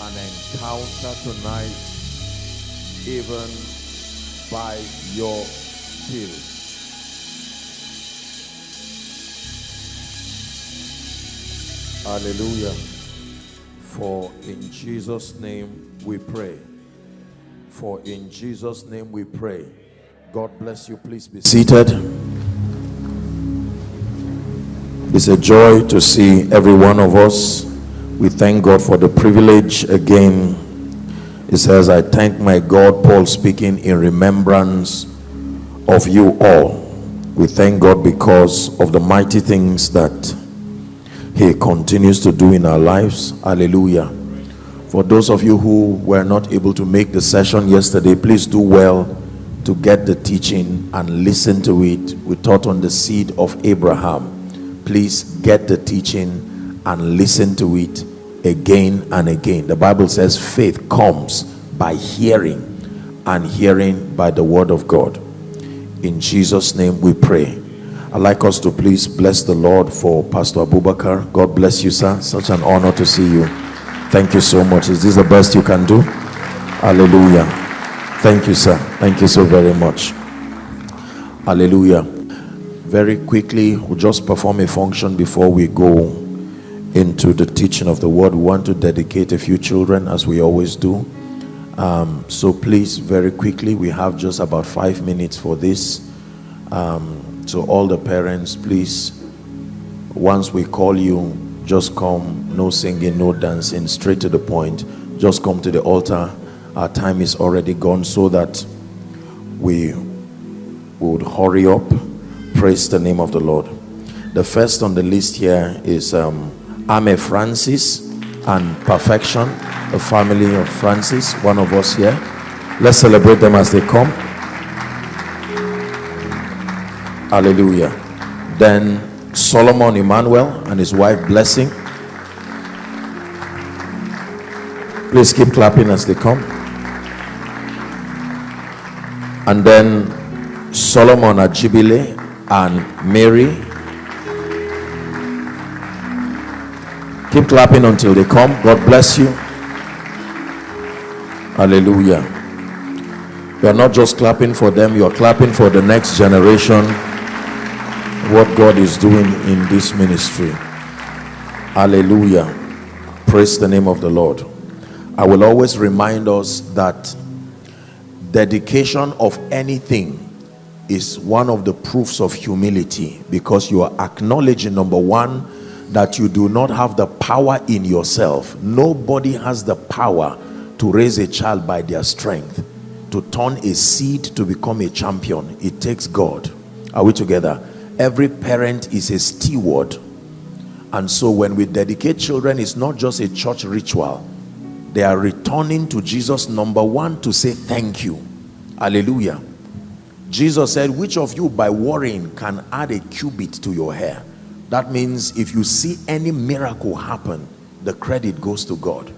an encounter tonight, even by your spirit. Hallelujah. For in Jesus' name we pray. For in Jesus' name we pray. God bless you. Please be seated. It's a joy to see every one of us. We thank God for the privilege again. It says, I thank my God, Paul speaking in remembrance of you all. We thank God because of the mighty things that He continues to do in our lives. Hallelujah. For those of you who were not able to make the session yesterday, please do well to get the teaching and listen to it. We taught on the seed of Abraham please get the teaching and listen to it again and again. The Bible says faith comes by hearing and hearing by the word of God. In Jesus' name we pray. I'd like us to please bless the Lord for Pastor Abubakar. God bless you, sir. Such an honor to see you. Thank you so much. Is this the best you can do? Hallelujah. Thank you, sir. Thank you so very much. Hallelujah very quickly we'll just perform a function before we go into the teaching of the word. We want to dedicate a few children as we always do. Um, so please very quickly we have just about five minutes for this. Um, so all the parents please once we call you just come no singing no dancing straight to the point. Just come to the altar. Our time is already gone so that we would hurry up. Praise the name of the Lord. The first on the list here is um, Ame Francis and Perfection, the family of Francis, one of us here. Let's celebrate them as they come. Hallelujah. Then Solomon Emmanuel and his wife Blessing. Please keep clapping as they come. And then Solomon Ajibile and Mary. Keep clapping until they come. God bless you. Hallelujah. You are not just clapping for them, you are clapping for the next generation. What God is doing in this ministry. Hallelujah. Praise the name of the Lord. I will always remind us that dedication of anything is one of the proofs of humility because you are acknowledging number one that you do not have the power in yourself. Nobody has the power to raise a child by their strength. To turn a seed to become a champion. It takes god. Are we together? Every parent is a steward. And so when we dedicate children it's not just a church ritual. They are returning to jesus number one to say thank you. Hallelujah. Jesus said, which of you by worrying can add a cubit to your hair? That means if you see any miracle happen, the credit goes to God.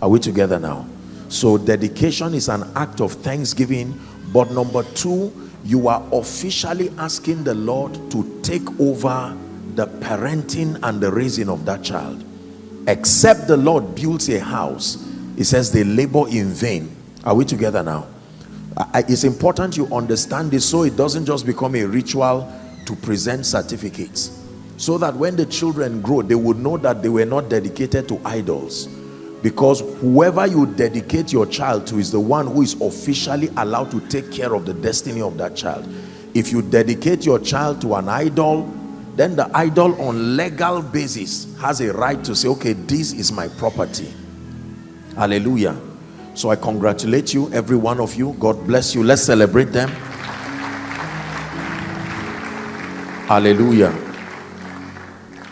Are we together now? So dedication is an act of thanksgiving. But number two, you are officially asking the Lord to take over the parenting and the raising of that child. Except the Lord builds a house, he says they labor in vain. Are we together now? it's important you understand this so it doesn't just become a ritual to present certificates so that when the children grow they would know that they were not dedicated to idols because whoever you dedicate your child to is the one who is officially allowed to take care of the destiny of that child if you dedicate your child to an idol then the idol on legal basis has a right to say okay this is my property hallelujah so I congratulate you, every one of you. God bless you. Let's celebrate them. Hallelujah.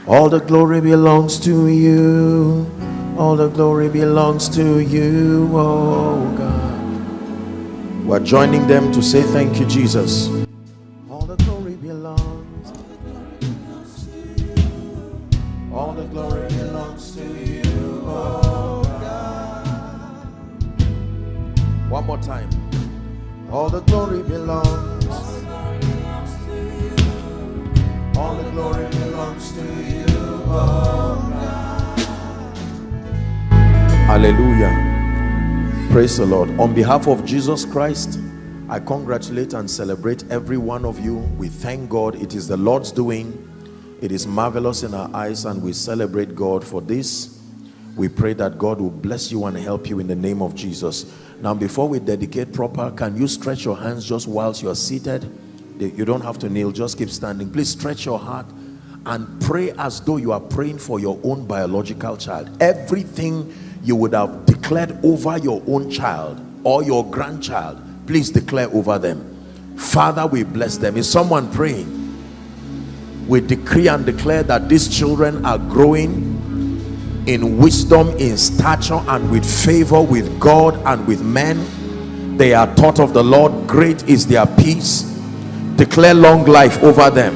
All the glory belongs to you. All the glory belongs to you, oh God. We're joining them to say thank you, Jesus. Praise the Lord. On behalf of Jesus Christ, I congratulate and celebrate every one of you. We thank God. It is the Lord's doing. It is marvelous in our eyes and we celebrate God for this. We pray that God will bless you and help you in the name of Jesus. Now, before we dedicate proper, can you stretch your hands just whilst you are seated? You don't have to kneel, just keep standing. Please stretch your heart and pray as though you are praying for your own biological child. Everything you would have declared over your own child or your grandchild please declare over them. Father we bless them. Is someone praying? We decree and declare that these children are growing in wisdom in stature and with favor with god and with men. They are taught of the lord. Great is their peace. Declare long life over them.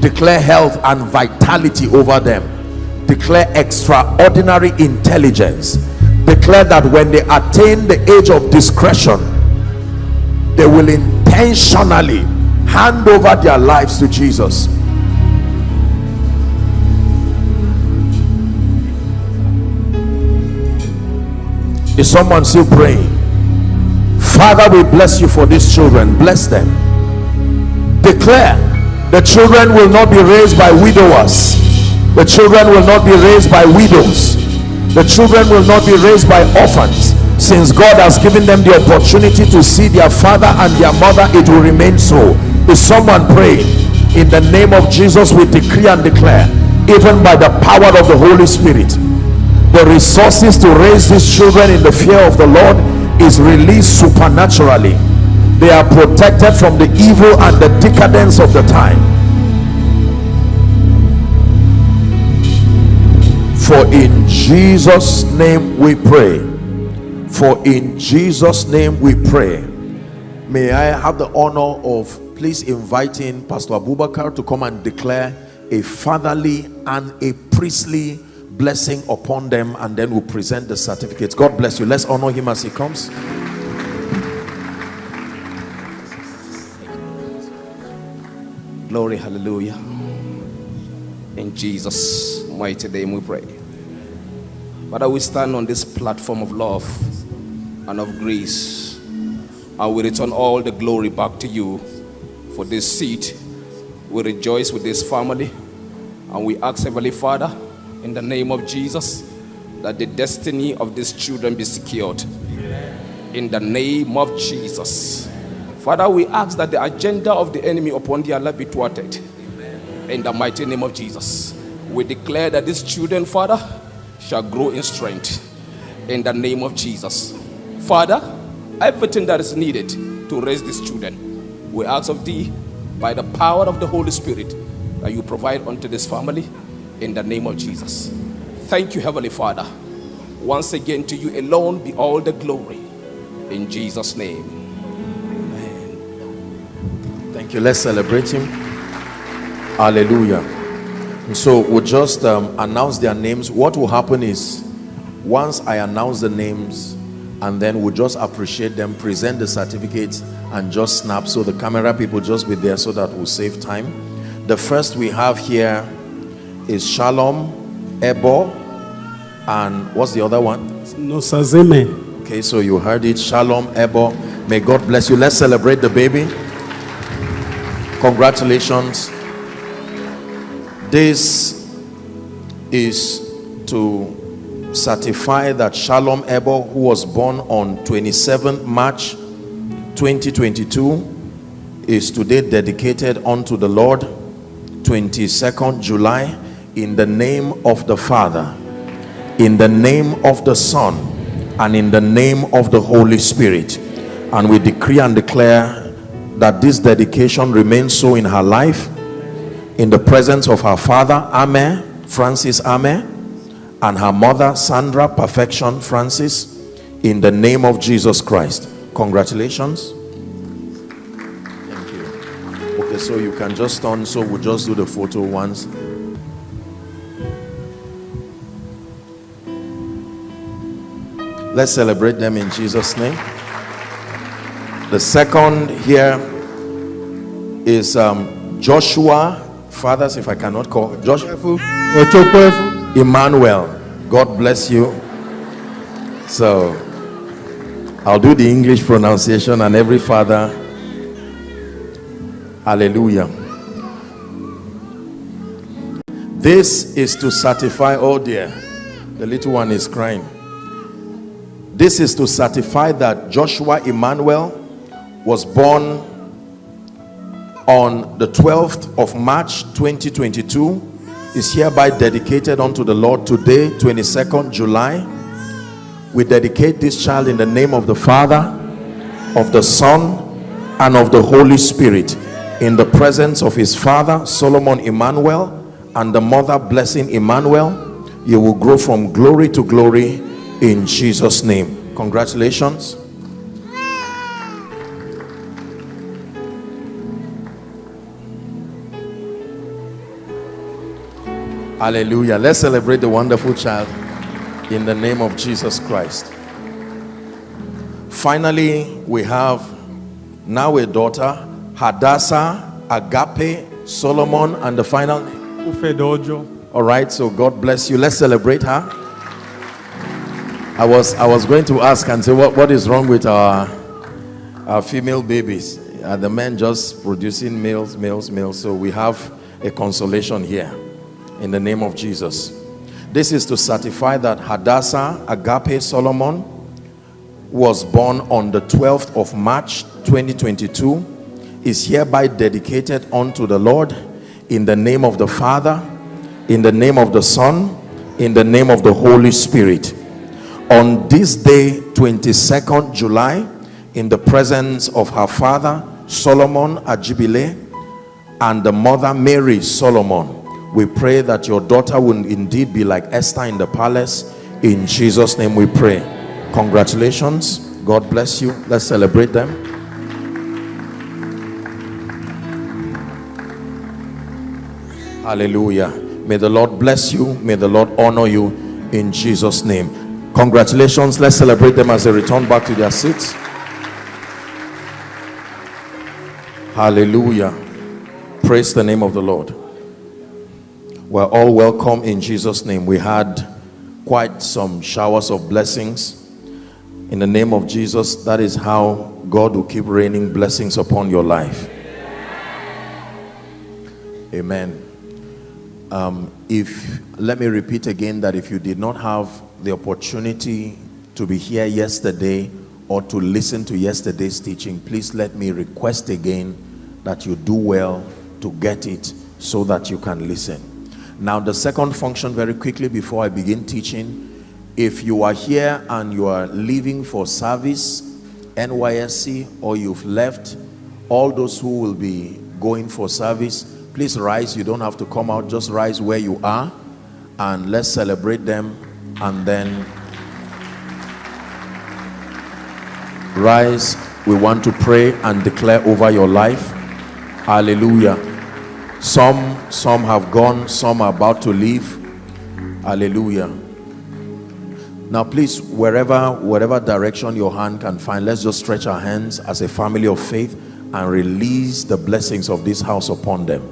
Declare health and vitality over them. Declare extraordinary intelligence declare that when they attain the age of discretion they will intentionally hand over their lives to jesus. Is someone still praying? Father we bless you for these children. Bless them. Declare the children will not be raised by widowers. The children will not be raised by widows the children will not be raised by orphans. Since god has given them the opportunity to see their father and their mother it will remain so. Is someone praying? In the name of jesus we decree and declare even by the power of the holy spirit the resources to raise these children in the fear of the lord is released supernaturally. They are protected from the evil and the decadence of the time for in jesus name we pray. For in jesus name we pray. May i have the honor of please inviting pastor abubakar to come and declare a fatherly and a priestly blessing upon them and then we'll present the certificates. God bless you. Let's honor him as he comes. Glory hallelujah. In jesus mighty name we pray Father, we stand on this platform of love and of grace, and we return all the glory back to you for this seat. We rejoice with this family, and we ask, Heavenly Father, in the name of Jesus, that the destiny of these children be secured. In the name of Jesus. Father, we ask that the agenda of the enemy upon their life be thwarted. In the mighty name of Jesus. We declare that these children, Father, shall grow in strength in the name of Jesus. Father, everything that is needed to raise these children, we ask of thee by the power of the Holy Spirit that you provide unto this family in the name of Jesus. Thank you, Heavenly Father. Once again, to you alone be all the glory. In Jesus' name. Amen. Thank you. Let's celebrate him. Hallelujah. So we'll just um, announce their names. What will happen is once I announce the names and then we'll just appreciate them, present the certificates and just snap. So the camera people just be there so that we'll save time. The first we have here is Shalom, Ebo, and what's the other one? Nosazeme. Okay, so you heard it. Shalom, Ebo. May God bless you. Let's celebrate the baby. Congratulations. This is to certify that Shalom Ebo, who was born on 27th March 2022, is today dedicated unto the Lord 22nd July in the name of the Father, in the name of the Son, and in the name of the Holy Spirit. And we decree and declare that this dedication remains so in her life in the presence of her father Ame Francis Ame and her mother Sandra Perfection Francis in the name of Jesus Christ. Congratulations. Thank you. Okay so you can just turn so we'll just do the photo once. Let's celebrate them in Jesus name. The second here is um, Joshua fathers if i cannot call josh emmanuel god bless you So I'll do the English pronunciation and every father. Hallelujah. This is to certify, oh dear, the little one is crying. This is to certify that Joshua Emmanuel was born on the 12th of March 2022 is hereby dedicated unto the Lord today 22nd July. We dedicate this child in the name of the Father of the Son and of the Holy Spirit in the presence of his father Solomon Emmanuel and the mother blessing Emmanuel. You will grow from glory to glory in Jesus name. Congratulations hallelujah. Let's celebrate the wonderful child in the name of Jesus Christ. Finally we have now a daughter Hadassah Agape Solomon and the final name. All right so God bless you. Let's celebrate her. I was I was going to ask and say what, what is wrong with our our female babies? Are the men just producing males males males? So we have a consolation here in the name of Jesus. This is to certify that Hadassah Agape Solomon was born on the 12th of March 2022 is hereby dedicated unto the Lord in the name of the Father in the name of the Son in the name of the Holy Spirit. On this day 22nd July in the presence of her father Solomon Ajibile and the mother Mary Solomon we pray that your daughter will indeed be like Esther in the palace. In Jesus name we pray. Congratulations. God bless you. Let's celebrate them. Hallelujah. May the Lord bless you. May the Lord honor you in Jesus name. Congratulations. Let's celebrate them as they return back to their seats. Hallelujah. Praise the name of the Lord we're all welcome in Jesus name. We had quite some showers of blessings. In the name of Jesus that is how God will keep raining blessings upon your life. Amen. Um, if let me repeat again that if you did not have the opportunity to be here yesterday or to listen to yesterday's teaching please let me request again that you do well to get it so that you can listen now the second function very quickly before I begin teaching if you are here and you are leaving for service NYSC or you've left all those who will be going for service please rise. You don't have to come out. Just rise where you are and let's celebrate them and then rise. We want to pray and declare over your life. Hallelujah. Some some have gone some are about to leave. Hallelujah. Now please wherever whatever direction your hand can find let's just stretch our hands as a family of faith and release the blessings of this house upon them.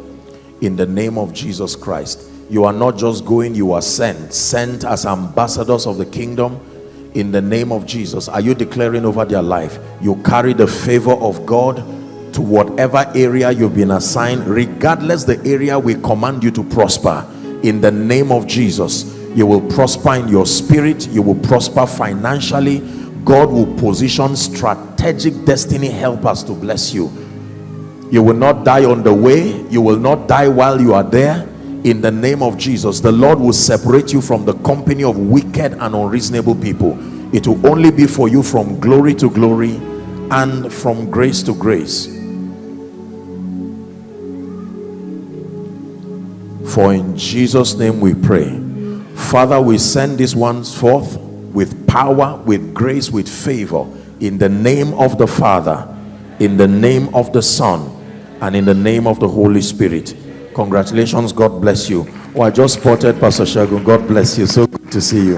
In the name of Jesus Christ. You are not just going you are sent. Sent as ambassadors of the kingdom. In the name of Jesus. Are you declaring over their life you carry the favor of God to whatever area you've been assigned regardless the area we command you to prosper in the name of Jesus you will prosper in your spirit you will prosper financially. God will position strategic destiny helpers to bless you. You will not die on the way you will not die while you are there. In the name of Jesus the Lord will separate you from the company of wicked and unreasonable people. It will only be for you from glory to glory and from grace to grace for in Jesus name we pray. Father we send these ones forth with power with grace with favor in the name of the Father in the name of the Son and in the name of the Holy Spirit. Congratulations. God bless you. Oh i just spotted pastor shagun. God bless you. So good to see you.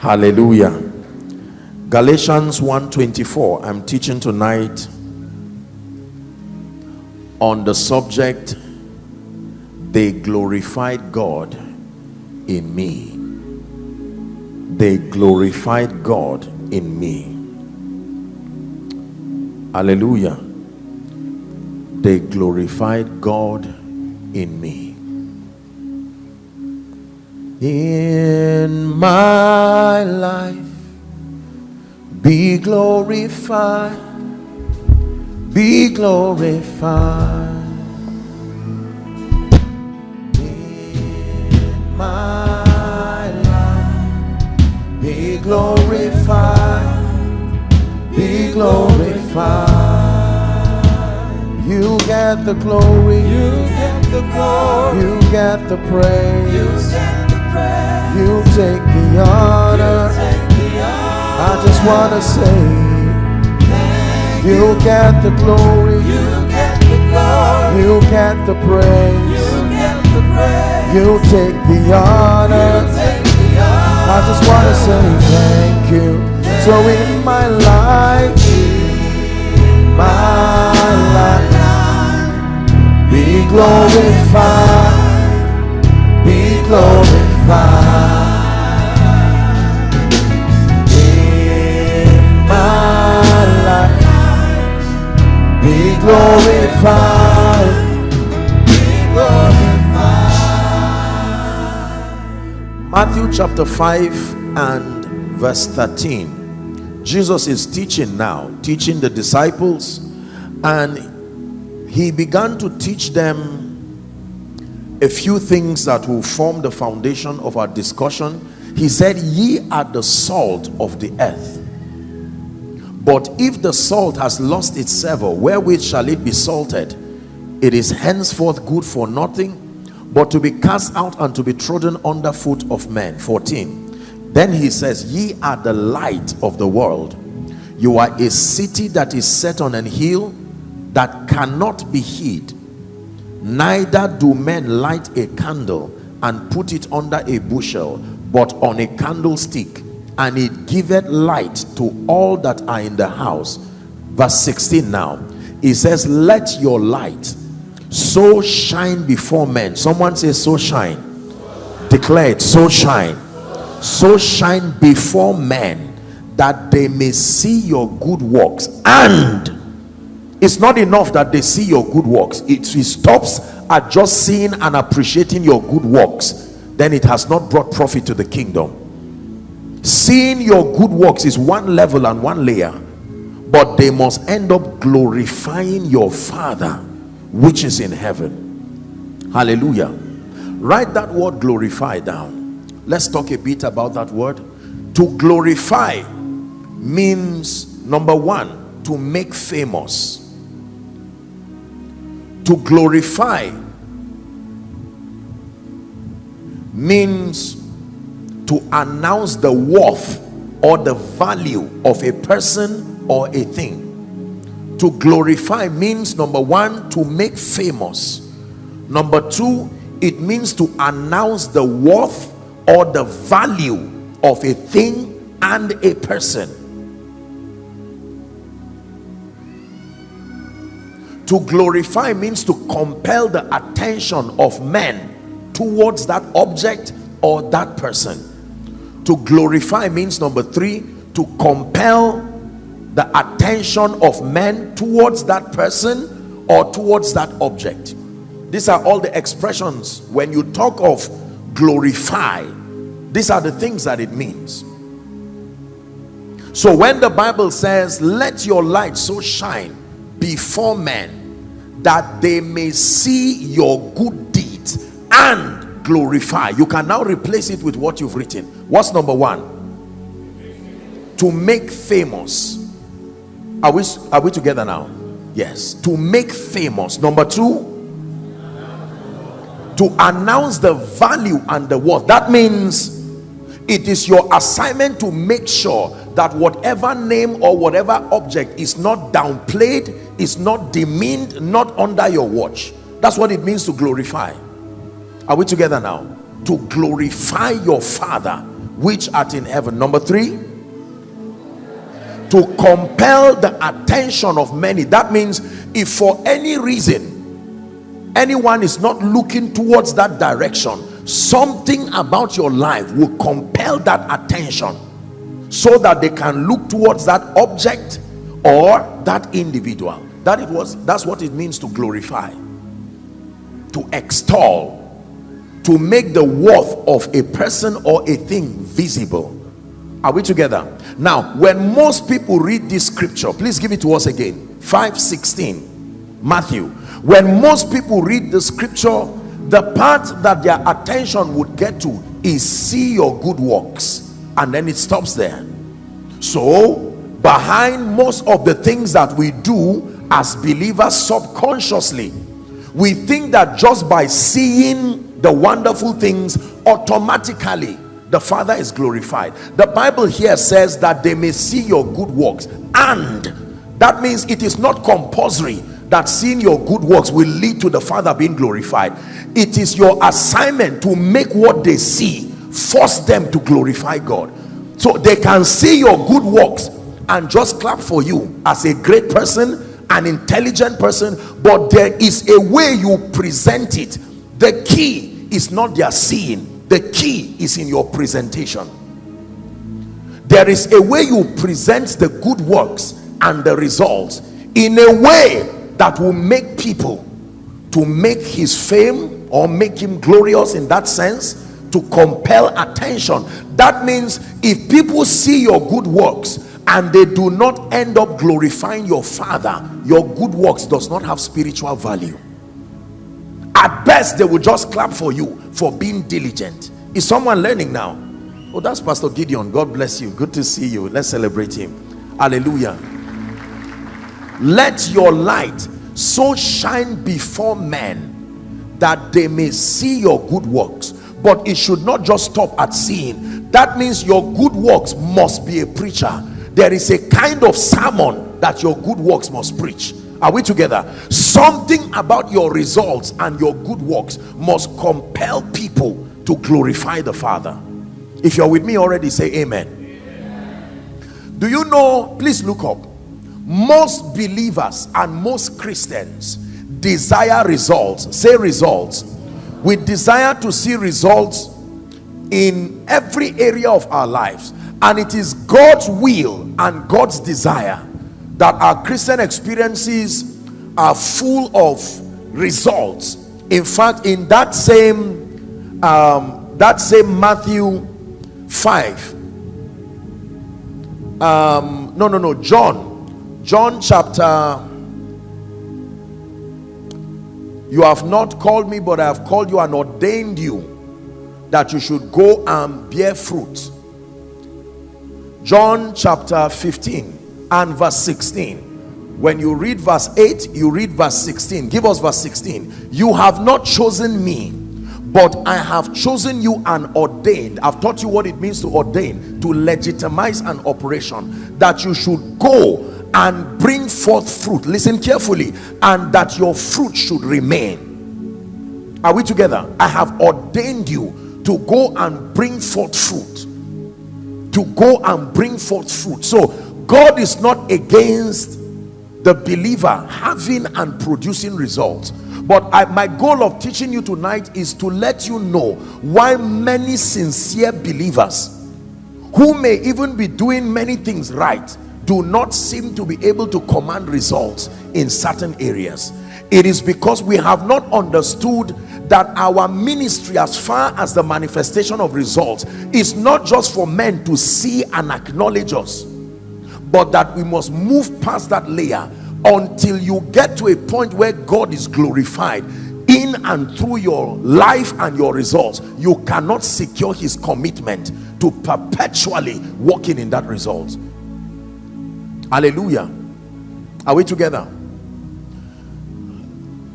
Hallelujah. Galatians 1:24. i'm teaching tonight on the subject they glorified god in me they glorified God in me. Hallelujah. They glorified God in me. In my life, be glorified, be glorified. My life, be glorified, be glorified. You get the glory, you get the glory, you get the praise, you get the praise, you take the honor. I just wanna say, you. get the glory, you get the glory, you get the praise, you take the honor. I just wanna say thank you. So in my life, my life. Be glorified, be glorified in my life. Be glorified, Matthew chapter 5 and verse 13. Jesus is teaching now, teaching the disciples, and he began to teach them a few things that will form the foundation of our discussion. He said, Ye are the salt of the earth. But if the salt has lost its savor, wherewith shall it be salted? It is henceforth good for nothing, but to be cast out and to be trodden under foot of men. 14. Then he says, Ye are the light of the world. You are a city that is set on an hill that cannot be hid neither do men light a candle and put it under a bushel but on a candlestick and it giveth light to all that are in the house verse 16 now he says let your light so shine before men. Someone says so shine. Declare it so shine. So shine before men that they may see your good works. And it's not enough that they see your good works. It, it stops at just seeing and appreciating your good works. Then it has not brought profit to the kingdom. Seeing your good works is one level and one layer. But they must end up glorifying your father which is in heaven. Hallelujah. Write that word glorify down. Let's talk a bit about that word. To glorify means number one to make famous. To glorify means to announce the worth or the value of a person or a thing to glorify means number one to make famous. Number two it means to announce the worth or the value of a thing and a person. To glorify means to compel the attention of men towards that object or that person. To glorify means number three to compel the attention of men towards that person or towards that object. These are all the expressions when you talk of glorify these are the things that it means. So when the bible says let your light so shine before men that they may see your good deeds and glorify you can now replace it with what you've written. What's number one? To make famous are we are we together now? Yes. To make famous number two to announce the value and the worth. That means it is your assignment to make sure that whatever name or whatever object is not downplayed is not demeaned not under your watch. That's what it means to glorify. Are we together now? To glorify your father which art in heaven. Number three to compel the attention of many. That means if for any reason anyone is not looking towards that direction something about your life will compel that attention so that they can look towards that object or that individual. That it was that's what it means to glorify to extol to make the worth of a person or a thing visible. Are we together now when most people read this scripture please give it to us again. 516 matthew. When most people read the scripture the part that their attention would get to is see your good works and then it stops there. So behind most of the things that we do as believers subconsciously we think that just by seeing the wonderful things automatically the father is glorified. The bible here says that they may see your good works and that means it is not compulsory that seeing your good works will lead to the father being glorified. It is your assignment to make what they see force them to glorify god. So they can see your good works and just clap for you as a great person an intelligent person but there is a way you present it. The key is not their seeing the key is in your presentation. There is a way you present the good works and the results in a way that will make people to make his fame or make him glorious in that sense to compel attention. That means if people see your good works and they do not end up glorifying your father your good works does not have spiritual value at best they will just clap for you for being diligent. Is someone learning now? Oh that's pastor gideon. God bless you. Good to see you. Let's celebrate him. Hallelujah. Let your light so shine before men that they may see your good works. But it should not just stop at seeing. That means your good works must be a preacher. There is a kind of sermon that your good works must preach are we together? Something about your results and your good works must compel people to glorify the father. If you're with me already say amen, amen. do you know please look up. Most believers and most christians desire results say results. We desire to see results in every area of our lives. And it is God's will and God's desire that our Christian experiences are full of results. In fact in that same um, that same Matthew 5 um, no no no John John chapter you have not called me but I have called you and ordained you that you should go and bear fruit. John chapter 15 and verse 16 when you read verse 8 you read verse 16 give us verse 16 you have not chosen me but I have chosen you and ordained I've taught you what it means to ordain to legitimize an operation that you should go and bring forth fruit. Listen carefully and that your fruit should remain. Are we together? I have ordained you to go and bring forth fruit. To go and bring forth fruit. So god is not against the believer having and producing results. But I, my goal of teaching you tonight is to let you know why many sincere believers who may even be doing many things right do not seem to be able to command results in certain areas. It is because we have not understood that our ministry as far as the manifestation of results is not just for men to see and acknowledge us but that we must move past that layer until you get to a point where God is glorified in and through your life and your results. You cannot secure his commitment to perpetually walking in that result. Hallelujah. Are we together?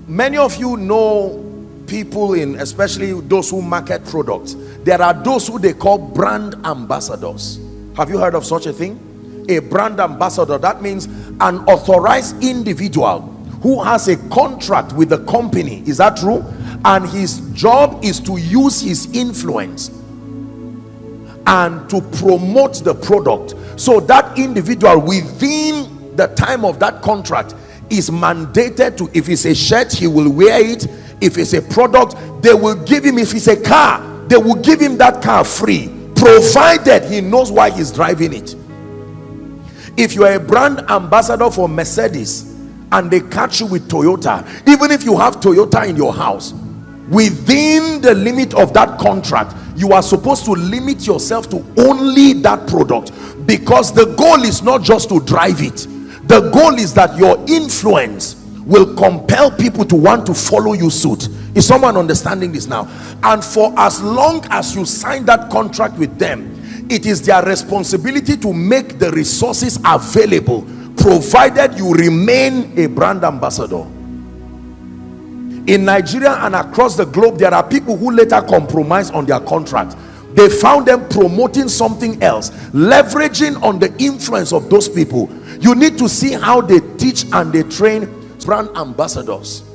Many of you know people in especially those who market products. There are those who they call brand ambassadors. Have you heard of such a thing a brand ambassador. That means an authorized individual who has a contract with the company. Is that true? And his job is to use his influence and to promote the product. So that individual within the time of that contract is mandated to if it's a shirt he will wear it. If it's a product they will give him if it's a car they will give him that car free provided he knows why he's driving it if you are a brand ambassador for mercedes and they catch you with toyota even if you have toyota in your house within the limit of that contract you are supposed to limit yourself to only that product because the goal is not just to drive it. The goal is that your influence will compel people to want to follow you suit. Is someone understanding this now? And for as long as you sign that contract with them it is their responsibility to make the resources available provided you remain a brand ambassador. In Nigeria and across the globe there are people who later compromise on their contract. They found them promoting something else leveraging on the influence of those people. You need to see how they teach and they train brand ambassadors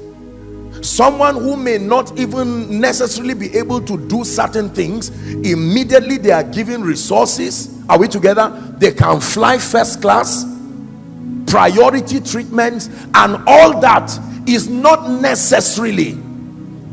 someone who may not even necessarily be able to do certain things immediately they are given resources. Are we together? They can fly first class priority treatments and all that is not necessarily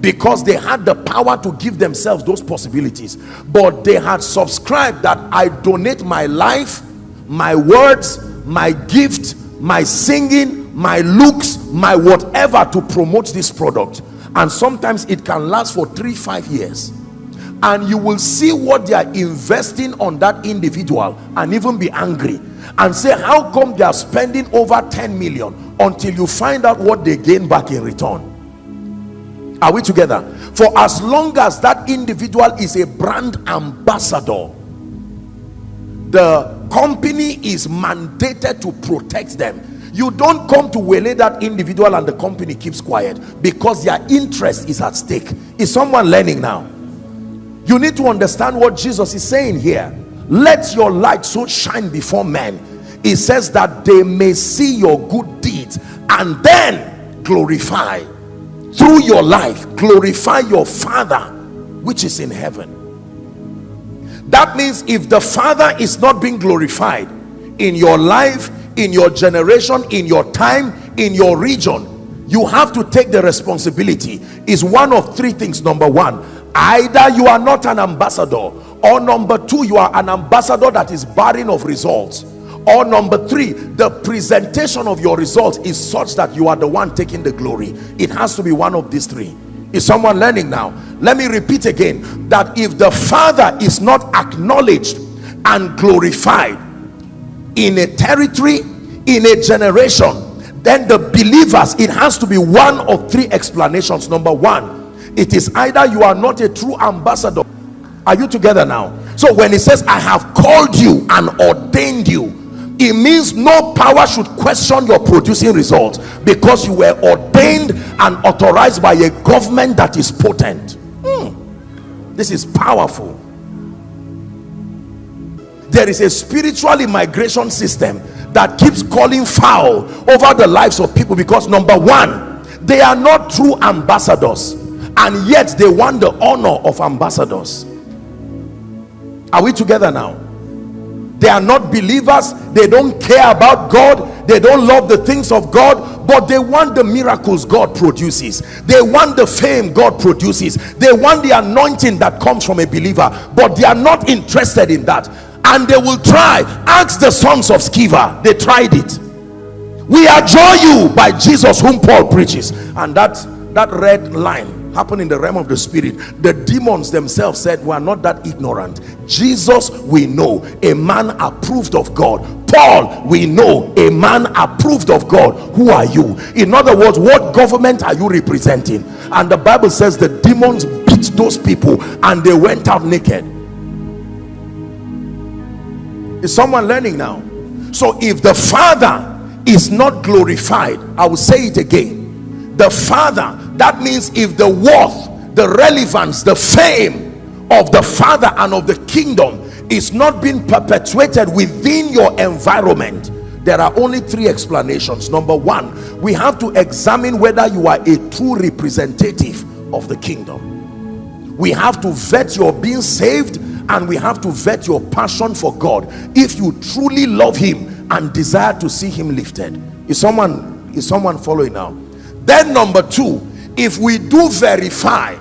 because they had the power to give themselves those possibilities but they had subscribed that i donate my life my words my gift my singing my looks my whatever to promote this product. And sometimes it can last for three five years. And you will see what they are investing on that individual and even be angry. And say how come they are spending over 10 million until you find out what they gain back in return? Are we together? For as long as that individual is a brand ambassador the company is mandated to protect them you don't come to waylay that individual and the company keeps quiet because their interest is at stake. Is someone learning now? You need to understand what jesus is saying here. Let your light so shine before men. It says that they may see your good deeds and then glorify. Through your life glorify your father which is in heaven. That means if the father is not being glorified in your life in your generation in your time in your region you have to take the responsibility. Is one of three things. Number one either you are not an ambassador or number two you are an ambassador that is barren of results. Or number three the presentation of your results is such that you are the one taking the glory. It has to be one of these three. Is someone learning now? Let me repeat again that if the father is not acknowledged and glorified in a territory in a generation then the believers it has to be one of three explanations. Number one it is either you are not a true ambassador. Are you together now? So when it says i have called you and ordained you it means no power should question your producing results because you were ordained and authorized by a government that is potent. Hmm. this is powerful. There is a spiritual immigration system that keeps calling foul over the lives of people because number one they are not true ambassadors and yet they want the honor of ambassadors. Are we together now? They are not believers. They don't care about god. They don't love the things of god but they want the miracles god produces. They want the fame god produces. They want the anointing that comes from a believer but they are not interested in that and they will try. Ask the sons of Sceva. They tried it. We adjure you by Jesus whom Paul preaches. And that that red line happened in the realm of the spirit. The demons themselves said we are not that ignorant. Jesus we know a man approved of god. Paul we know a man approved of god. Who are you? In other words what government are you representing? And the bible says the demons beat those people and they went out naked is someone learning now? So if the father is not glorified i will say it again. The father that means if the worth the relevance the fame of the father and of the kingdom is not being perpetuated within your environment there are only three explanations. Number one we have to examine whether you are a true representative of the kingdom. We have to vet your being saved and we have to vet your passion for god if you truly love him and desire to see him lifted. Is someone is someone following now? Then number two if we do verify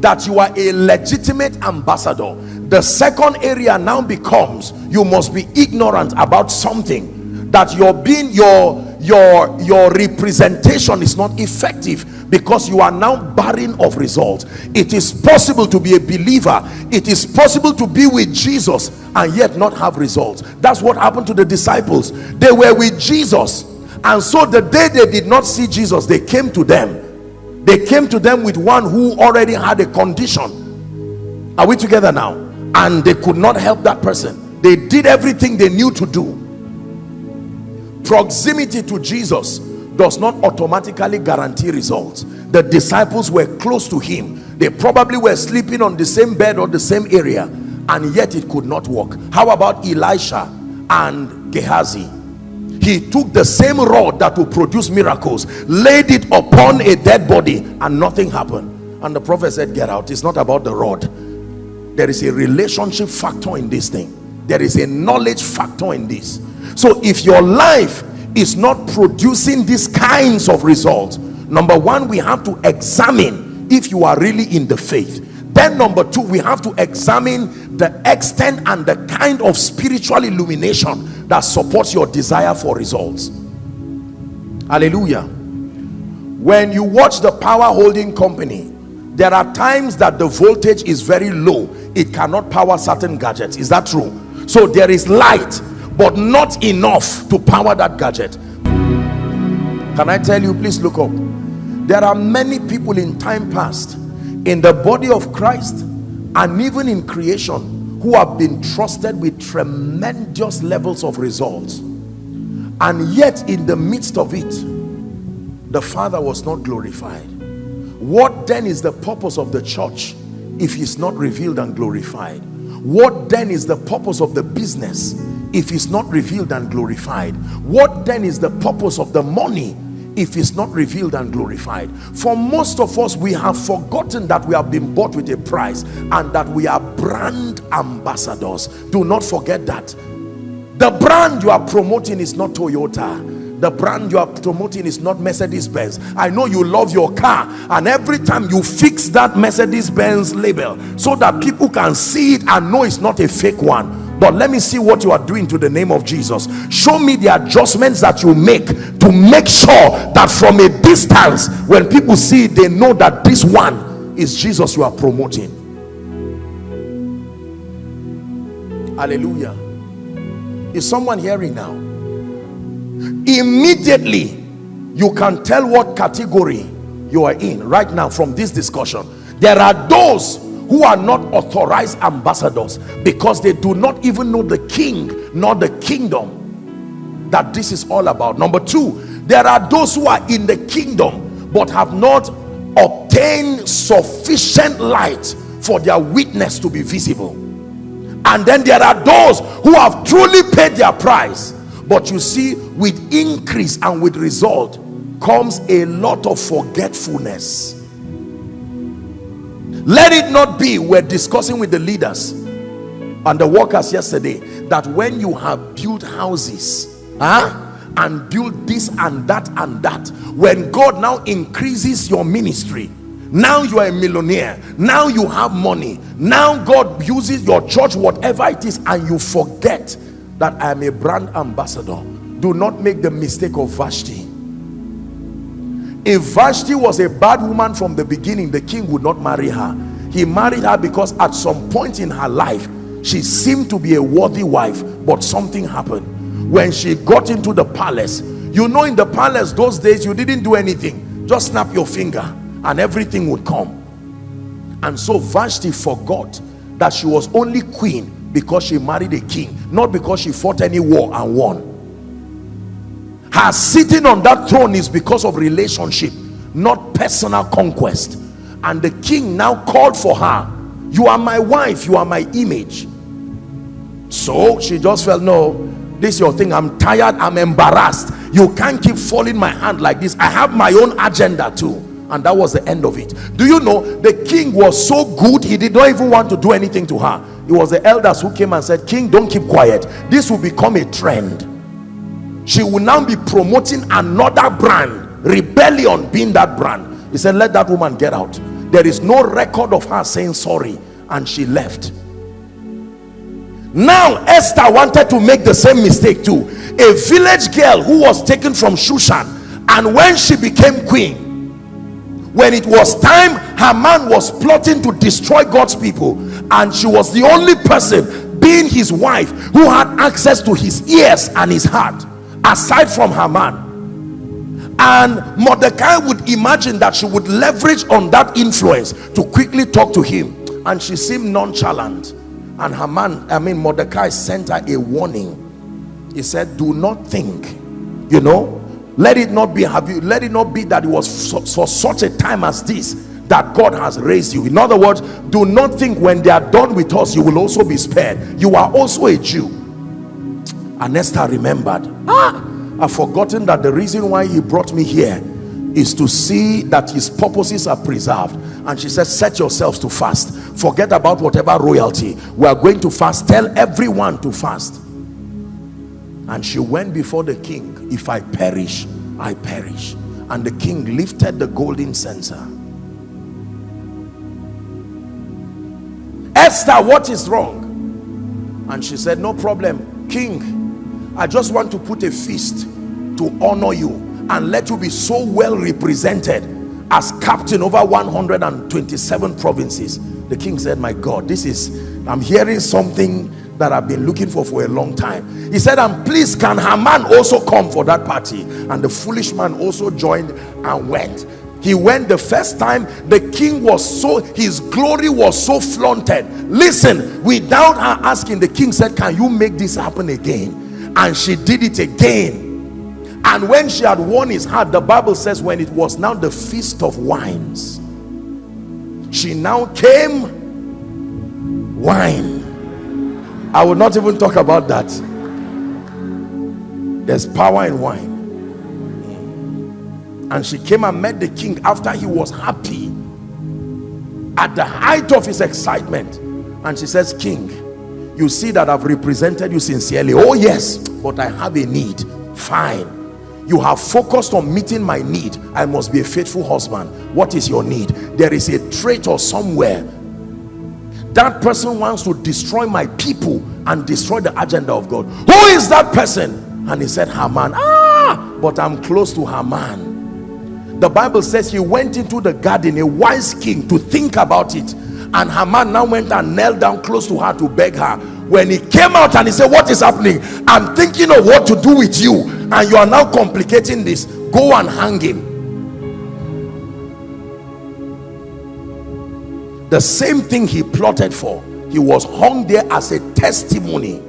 that you are a legitimate ambassador the second area now becomes you must be ignorant about something that your being your your your representation is not effective because you are now barren of results. It is possible to be a believer. It is possible to be with jesus and yet not have results. That's what happened to the disciples. They were with jesus. And so the day they did not see jesus they came to them. They came to them with one who already had a condition. Are we together now? And they could not help that person. They did everything they knew to do proximity to jesus does not automatically guarantee results. The disciples were close to him. They probably were sleeping on the same bed or the same area and yet it could not work. How about elisha and gehazi? He took the same rod that will produce miracles laid it upon a dead body and nothing happened. And the prophet said get out. It's not about the rod. There is a relationship factor in this thing. There is a knowledge factor in this so if your life is not producing these kinds of results number one we have to examine if you are really in the faith. Then number two we have to examine the extent and the kind of spiritual illumination that supports your desire for results. Hallelujah. When you watch the power holding company there are times that the voltage is very low. It cannot power certain gadgets. Is that true? So there is light but not enough to power that gadget. Can i tell you please look up. There are many people in time past in the body of christ and even in creation who have been trusted with tremendous levels of results. And yet in the midst of it the father was not glorified. What then is the purpose of the church if he's not revealed and glorified what then is the purpose of the business if it's not revealed and glorified? What then is the purpose of the money if it's not revealed and glorified? For most of us we have forgotten that we have been bought with a price and that we are brand ambassadors. Do not forget that. The brand you are promoting is not Toyota the brand you are promoting is not Mercedes-Benz I know you love your car and every time you fix that Mercedes-Benz label so that people can see it and know it's not a fake one. But let me see what you are doing to the name of Jesus. Show me the adjustments that you make to make sure that from a distance when people see it they know that this one is Jesus you are promoting. Hallelujah. Is someone hearing now immediately you can tell what category you are in right now from this discussion. There are those who are not authorized ambassadors because they do not even know the king nor the kingdom that this is all about. Number two there are those who are in the kingdom but have not obtained sufficient light for their witness to be visible. And then there are those who have truly paid their price but you see with increase and with result comes a lot of forgetfulness. Let it not be we're discussing with the leaders and the workers yesterday that when you have built houses huh, and built this and that and that when god now increases your ministry now you are a millionaire now you have money now god uses your church whatever it is and you forget that I am a brand ambassador. Do not make the mistake of Vashti. If Vashti was a bad woman from the beginning the king would not marry her. He married her because at some point in her life she seemed to be a worthy wife but something happened. When she got into the palace you know in the palace those days you didn't do anything. Just snap your finger and everything would come. And so Vashti forgot that she was only queen because she married a king not because she fought any war and won. Her sitting on that throne is because of relationship not personal conquest. And the king now called for her. You are my wife you are my image. So she just felt no this your thing. I'm tired i'm embarrassed. You can't keep folding my hand like this. I have my own agenda too and that was the end of it. Do you know the king was so good he did not even want to do anything to her. It was the elders who came and said king don't keep quiet. This will become a trend. She will now be promoting another brand rebellion being that brand. He said let that woman get out. There is no record of her saying sorry and she left. Now Esther wanted to make the same mistake too. A village girl who was taken from Shushan and when she became queen when it was time Haman was plotting to destroy God's people. And she was the only person being his wife who had access to his ears and his heart aside from Haman and Mordecai would imagine that she would leverage on that influence to quickly talk to him. And she seemed nonchalant. And Haman I mean Mordecai sent her a warning. He said do not think you know let it not be have you let it not be that it was for, for such a time as this that God has raised you. In other words do not think when they are done with us you will also be spared. You are also a Jew. And Esther remembered. Ah! I've forgotten that the reason why he brought me here is to see that his purposes are preserved. And she said set yourselves to fast. Forget about whatever royalty. We are going to fast. Tell everyone to fast and she went before the king if I perish I perish. And the king lifted the golden censer. Esther what is wrong? And she said no problem king. I just want to put a feast to honor you and let you be so well represented as captain over 127 provinces. The king said my god this is i'm hearing something that i've been looking for for a long time. He said and please can haman also come for that party? And the foolish man also joined and went. He went the first time the king was so his glory was so flaunted. Listen without her asking the king said can you make this happen again? And she did it again. And when she had won his heart the bible says when it was now the feast of wines she now came wine i will not even talk about that. There's power in wine. And she came and met the king after he was happy at the height of his excitement. And she says king you see that I've represented you sincerely. Oh yes but I have a need. Fine. You have focused on meeting my need. I must be a faithful husband. What is your need? There is a traitor somewhere that person wants to destroy my people and destroy the agenda of God. Who is that person? And he said Haman. Ah but I'm close to Haman. The Bible says he went into the garden a wise king to think about it. And Haman now went and knelt down close to her to beg her. When he came out and he said what is happening? I'm thinking of what to do with you. And you are now complicating this. Go and hang him the same thing he plotted for. He was hung there as a testimony.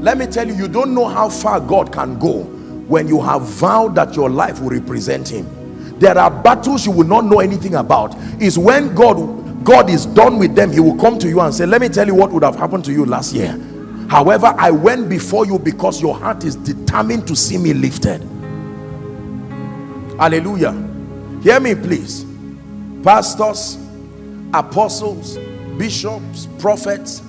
Let me tell you you don't know how far God can go when you have vowed that your life will represent him. There are battles you will not know anything about. Is when God God is done with them he will come to you and say let me tell you what would have happened to you last year. However I went before you because your heart is determined to see me lifted. Hallelujah. Hear me please pastors apostles bishops prophets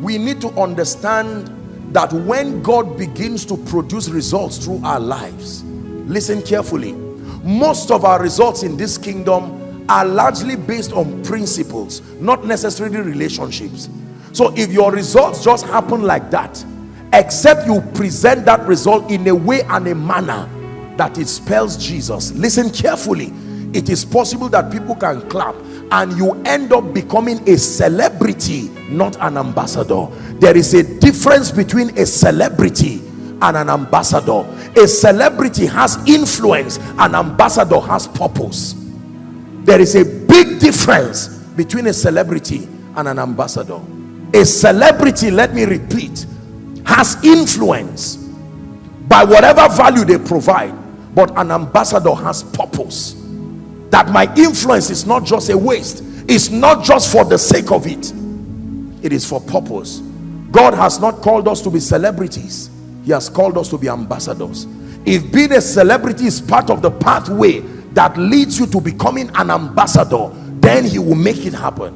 we need to understand that when God begins to produce results through our lives listen carefully most of our results in this kingdom are largely based on principles not necessarily relationships. So if your results just happen like that except you present that result in a way and a manner that it spells Jesus listen carefully it is possible that people can clap and you end up becoming a celebrity not an ambassador. There is a difference between a celebrity and an ambassador. A celebrity has influence an ambassador has purpose. There is a big difference between a celebrity and an ambassador. A celebrity let me repeat has influence by whatever value they provide but an ambassador has purpose that my influence is not just a waste it's not just for the sake of it. It is for purpose. God has not called us to be celebrities. He has called us to be ambassadors. If being a celebrity is part of the pathway that leads you to becoming an ambassador then he will make it happen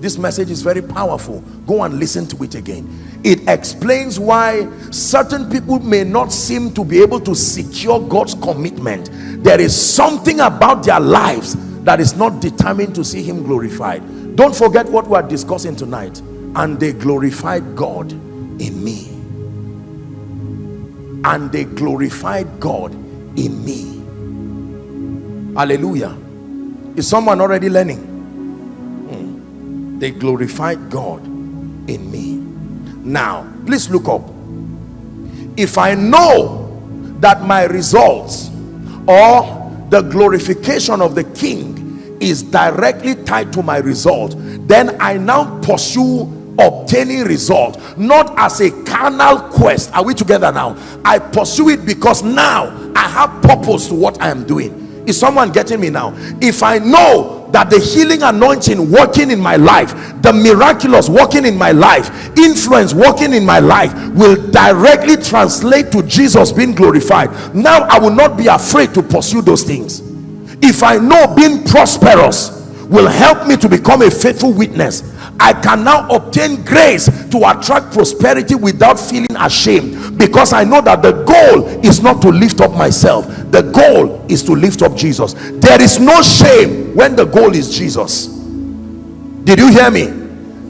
this message is very powerful. Go and listen to it again. It explains why certain people may not seem to be able to secure God's commitment. There is something about their lives that is not determined to see him glorified. Don't forget what we are discussing tonight. And they glorified God in me. And they glorified God in me. Hallelujah. Is someone already learning. They glorified God in me. Now please look up. If I know that my results or the glorification of the king is directly tied to my result then I now pursue obtaining result not as a carnal quest. Are we together now? I pursue it because now I have purpose to what I am doing. Is someone getting me now? If i know that the healing anointing working in my life the miraculous working in my life influence working in my life will directly translate to jesus being glorified. Now i will not be afraid to pursue those things. If i know being prosperous will help me to become a faithful witness. I can now obtain grace to attract prosperity without feeling ashamed because I know that the goal is not to lift up myself. The goal is to lift up Jesus. There is no shame when the goal is Jesus. Did you hear me?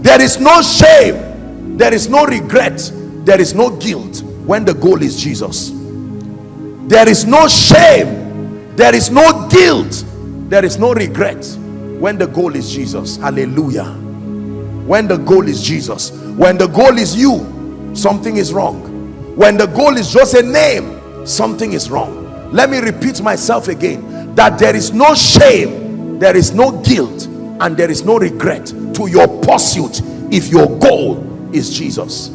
There is no shame. There is no regret. There is no guilt when the goal is Jesus. There is no shame. There is no guilt. There is no regret when the goal is Jesus hallelujah. When the goal is Jesus when the goal is you something is wrong. When the goal is just a name something is wrong. Let me repeat myself again that there is no shame there is no guilt and there is no regret to your pursuit if your goal is Jesus.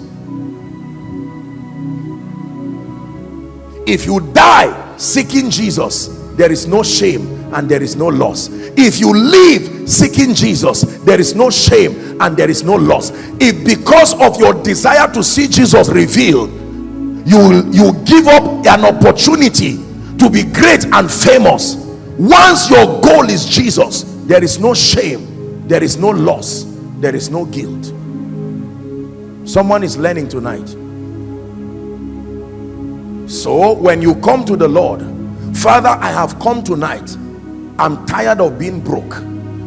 If you die seeking Jesus there is no shame and there is no loss. If you live seeking Jesus there is no shame and there is no loss. If because of your desire to see Jesus revealed you you give up an opportunity to be great and famous. Once your goal is Jesus there is no shame there is no loss there is no guilt. Someone is learning tonight. So when you come to the Lord father I have come tonight I'm tired of being broke.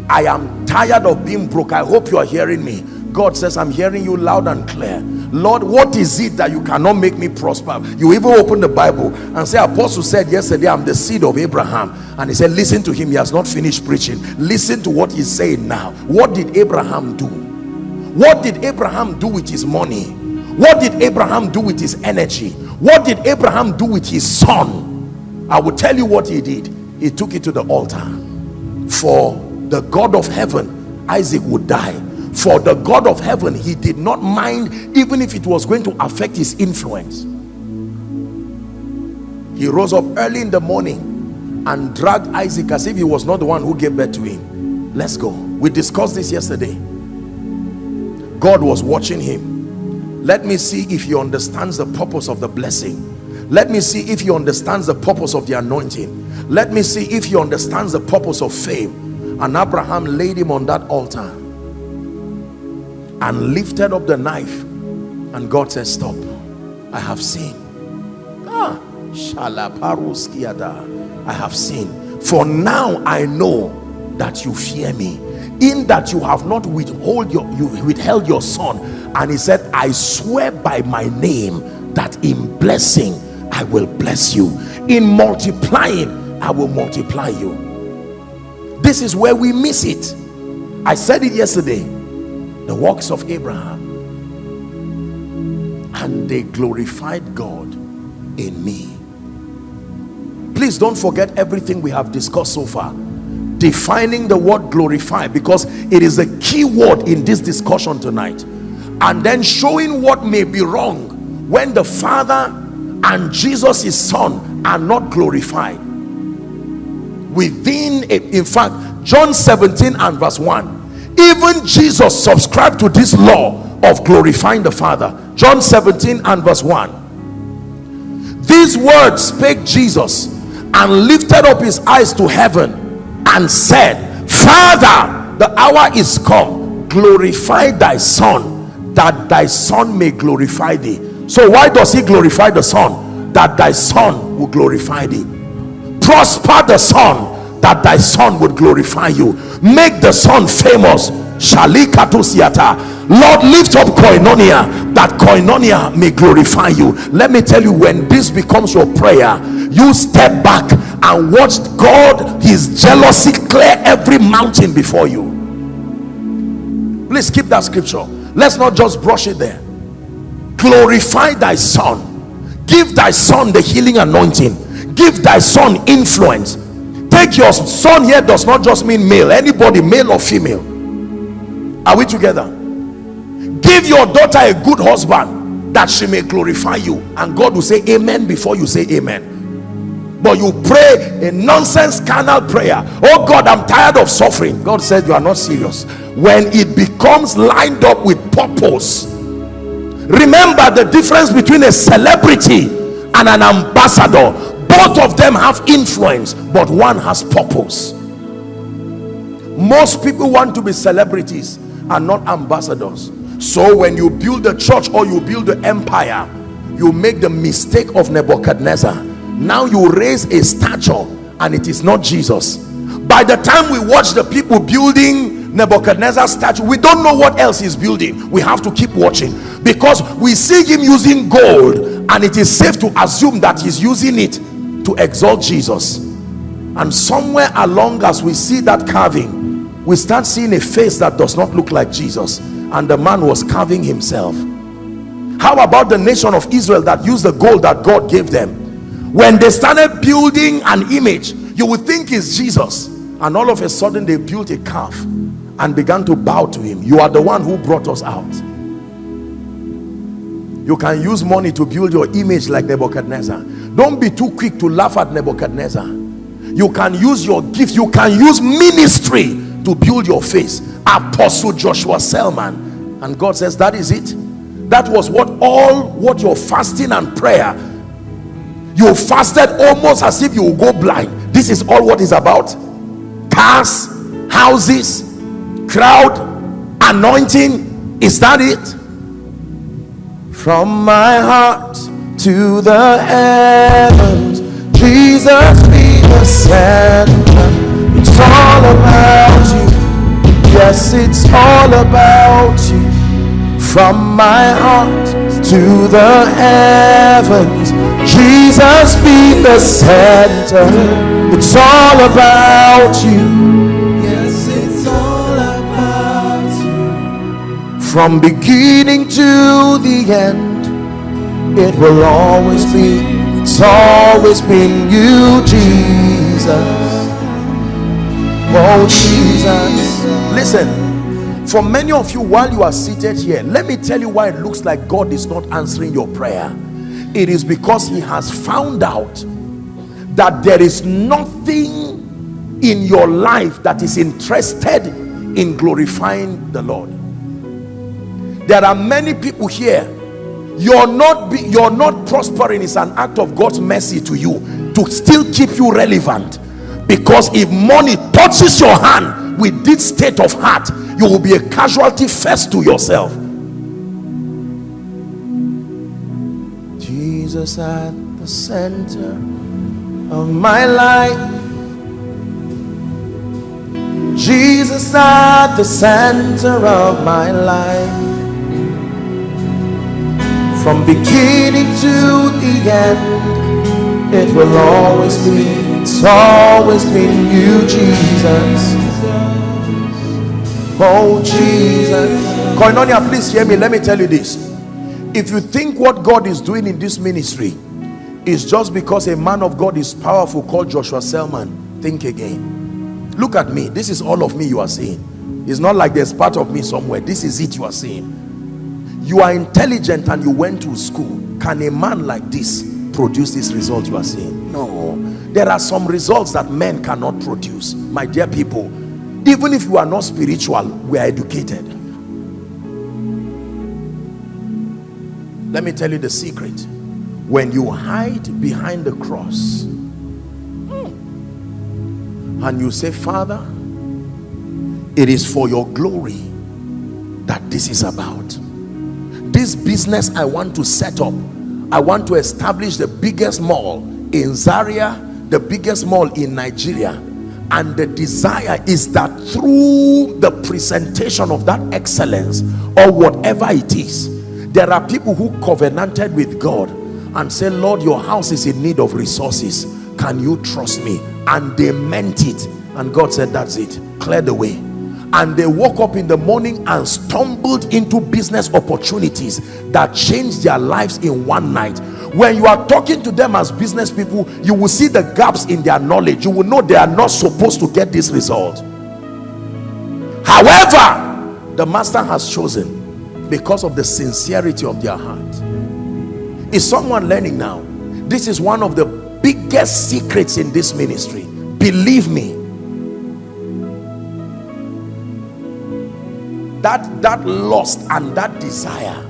I am tired of being broke. I hope you are hearing me. God says I'm hearing you loud and clear. Lord what is it that you cannot make me prosper? You even open the Bible and say apostle said yesterday I'm the seed of Abraham. And he said listen to him. He has not finished preaching. Listen to what he's saying now. What did Abraham do? What did Abraham do with his money? What did Abraham do with his energy? What did Abraham do with his son? I will tell you what he did he took it to the altar. For the God of heaven Isaac would die. For the God of heaven he did not mind even if it was going to affect his influence. He rose up early in the morning and dragged Isaac as if he was not the one who gave birth to him. Let's go. We discussed this yesterday. God was watching him. Let me see if he understands the purpose of the blessing let me see if he understands the purpose of the anointing. Let me see if he understands the purpose of fame. And Abraham laid him on that altar and lifted up the knife and God said stop. I have seen ah I have seen for now I know that you fear me in that you have not withhold your you withheld your son. And he said I swear by my name that in blessing I will bless you. In multiplying I will multiply you. This is where we miss it. I said it yesterday. The works of Abraham and they glorified God in me. Please don't forget everything we have discussed so far. Defining the word glorify because it is a key word in this discussion tonight. And then showing what may be wrong when the father and Jesus his son are not glorified. Within a, in fact John 17 and verse 1 even Jesus subscribed to this law of glorifying the Father. John 17 and verse 1 these words spake Jesus and lifted up his eyes to heaven and said father the hour is come. Glorify thy son that thy son may glorify thee so why does he glorify the son? That thy son will glorify thee. Prosper the son that thy son would glorify you. Make the son famous. Lord lift up koinonia that koinonia may glorify you. Let me tell you when this becomes your prayer you step back and watch god his jealousy clear every mountain before you. Please keep that scripture. Let's not just brush it there glorify thy son. Give thy son the healing anointing. Give thy son influence. Take your son here does not just mean male. Anybody male or female. Are we together? Give your daughter a good husband that she may glorify you. And god will say amen before you say amen. But you pray a nonsense carnal prayer. Oh god i'm tired of suffering. God said you are not serious. When it becomes lined up with purpose remember the difference between a celebrity and an ambassador. Both of them have influence but one has purpose. Most people want to be celebrities and not ambassadors. So when you build a church or you build an empire you make the mistake of Nebuchadnezzar. Now you raise a statue and it is not Jesus. By the time we watch the people building Nebuchadnezzar's statue. We don't know what else he's building. We have to keep watching. Because we see him using gold and it is safe to assume that he's using it to exalt Jesus. And somewhere along as we see that carving we start seeing a face that does not look like Jesus. And the man was carving himself. How about the nation of Israel that used the gold that God gave them? When they started building an image you would think it's Jesus. And all of a sudden they built a calf and began to bow to him. You are the one who brought us out. You can use money to build your image like Nebuchadnezzar. Don't be too quick to laugh at Nebuchadnezzar. You can use your gift you can use ministry to build your face apostle Joshua Selman. And God says that is it. That was what all what your fasting and prayer you fasted almost as if you will go blind. This is all what is about. Cars houses crowd anointing is that it? From my heart to the heavens jesus be the center. It's all about you. Yes it's all about you. From my heart to the heavens jesus be the center. It's all about you from beginning to the end. It will always be it's always been you jesus. Oh jesus. Listen for many of you while you are seated here let me tell you why it looks like god is not answering your prayer. It is because he has found out that there is nothing in your life that is interested in glorifying the lord there are many people here. You're not be, you're not prospering is an act of god's mercy to you to still keep you relevant. Because if money touches your hand with this state of heart you will be a casualty first to yourself. Jesus at the center of my life. Jesus at the center of my life from beginning to the end it will always be it's always been you jesus. Oh jesus. Koinonia please hear me. Let me tell you this. If you think what god is doing in this ministry is just because a man of god is powerful called joshua selman think again. Look at me. This is all of me you are seeing. It's not like there's part of me somewhere. This is it you are seeing you are intelligent and you went to school. Can a man like this produce these results you are seeing? No. There are some results that men cannot produce my dear people. Even if you are not spiritual we are educated. Let me tell you the secret. When you hide behind the cross and you say father it is for your glory that this is about this business i want to set up i want to establish the biggest mall in zaria the biggest mall in nigeria. And the desire is that through the presentation of that excellence or whatever it is there are people who covenanted with god and say lord your house is in need of resources. Can you trust me? And they meant it. And god said that's it. Clear the way and they woke up in the morning and stumbled into business opportunities that changed their lives in one night. When you are talking to them as business people you will see the gaps in their knowledge. You will know they are not supposed to get this result. However the master has chosen because of the sincerity of their heart. Is someone learning now? This is one of the biggest secrets in this ministry. Believe me that that lust and that desire.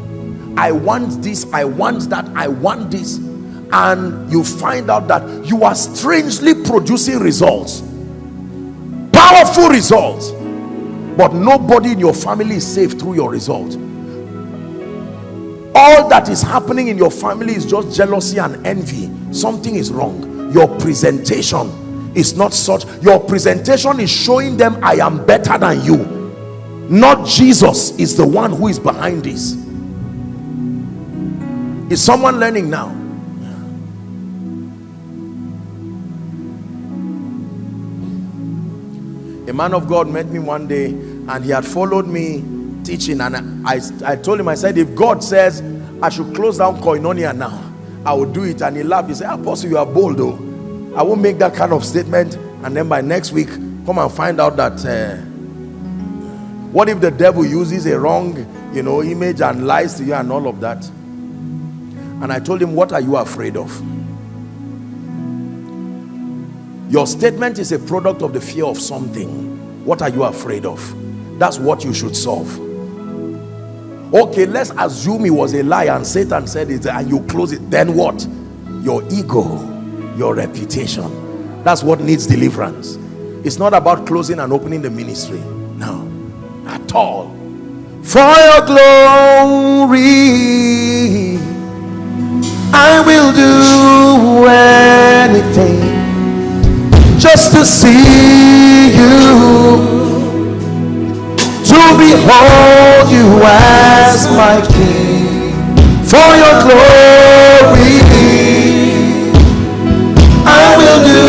I want this i want that i want this. And you find out that you are strangely producing results. Powerful results. But nobody in your family is safe through your result. All that is happening in your family is just jealousy and envy. Something is wrong. Your presentation is not such. Your presentation is showing them i am better than you not Jesus is the one who is behind this. Is someone learning now? A man of God met me one day and he had followed me teaching and I, I told him I said if God says I should close down Koinonia now I will do it. And he laughed. He said apostle you are bold though. I won't make that kind of statement. And then by next week come and find out that uh, what if the devil uses a wrong you know image and lies to you and all of that? And i told him what are you afraid of? Your statement is a product of the fear of something. What are you afraid of? That's what you should solve. Okay let's assume it was a lie and satan said it and you close it. Then what? Your ego your reputation. That's what needs deliverance. It's not about closing and opening the ministry all for your glory. I will do anything just to see you to behold you as my king. For your glory I will do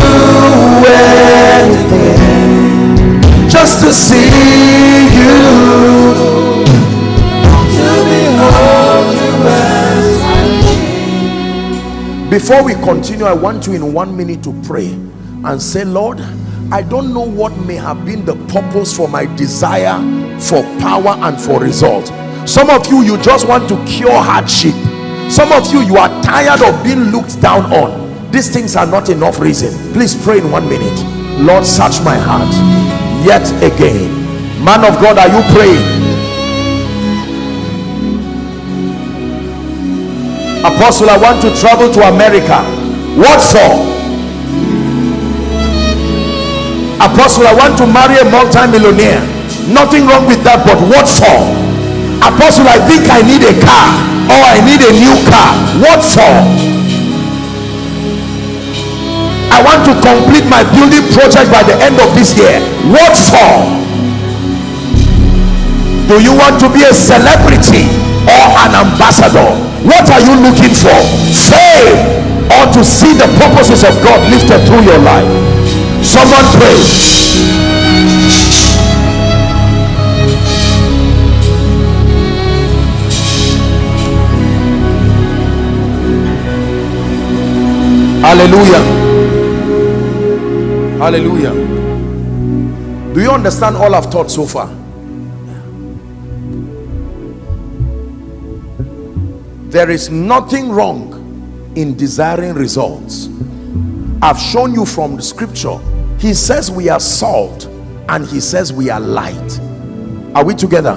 anything just to see before we continue i want you in one minute to pray and say lord i don't know what may have been the purpose for my desire for power and for result some of you you just want to cure hardship. Some of you you are tired of being looked down on. These things are not enough reason. Please pray in one minute. Lord search my heart yet again. Man of god are you praying apostle i want to travel to america. What for? Apostle i want to marry a multi-millionaire. Nothing wrong with that but what for? Apostle i think i need a car or i need a new car. What for? I want to complete my building project by the end of this year. What for? Do you want to be a celebrity or an ambassador. What are you looking for? Fame or to see the purposes of god lifted through your life. Someone pray. Hallelujah. Hallelujah. Do you understand all i've taught so far there is nothing wrong in desiring results. I've shown you from the scripture. He says we are salt and he says we are light. Are we together?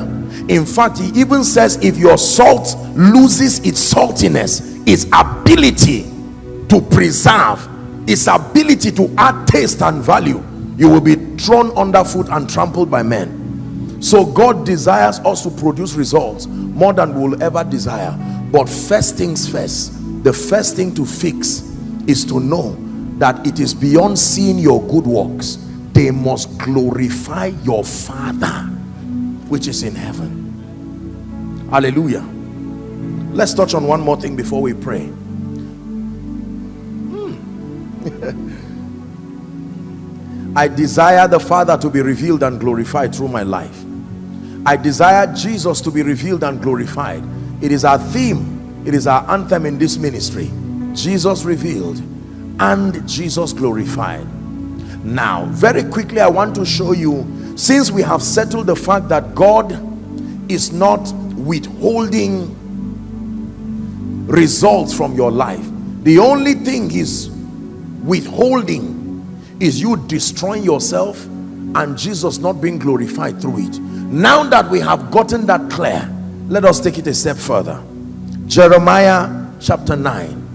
In fact he even says if your salt loses its saltiness its ability to preserve its ability to add taste and value you will be thrown underfoot and trampled by men. So god desires us to produce results more than we will ever desire but first things first the first thing to fix is to know that it is beyond seeing your good works. They must glorify your father which is in heaven. Hallelujah. Let's touch on one more thing before we pray. Hmm. i desire the father to be revealed and glorified through my life. I desire jesus to be revealed and glorified it is our theme. It is our anthem in this ministry. Jesus revealed and jesus glorified. Now very quickly i want to show you since we have settled the fact that god is not withholding results from your life the only thing he's withholding is you destroying yourself and jesus not being glorified through it. Now that we have gotten that clear let us take it a step further. Jeremiah chapter 9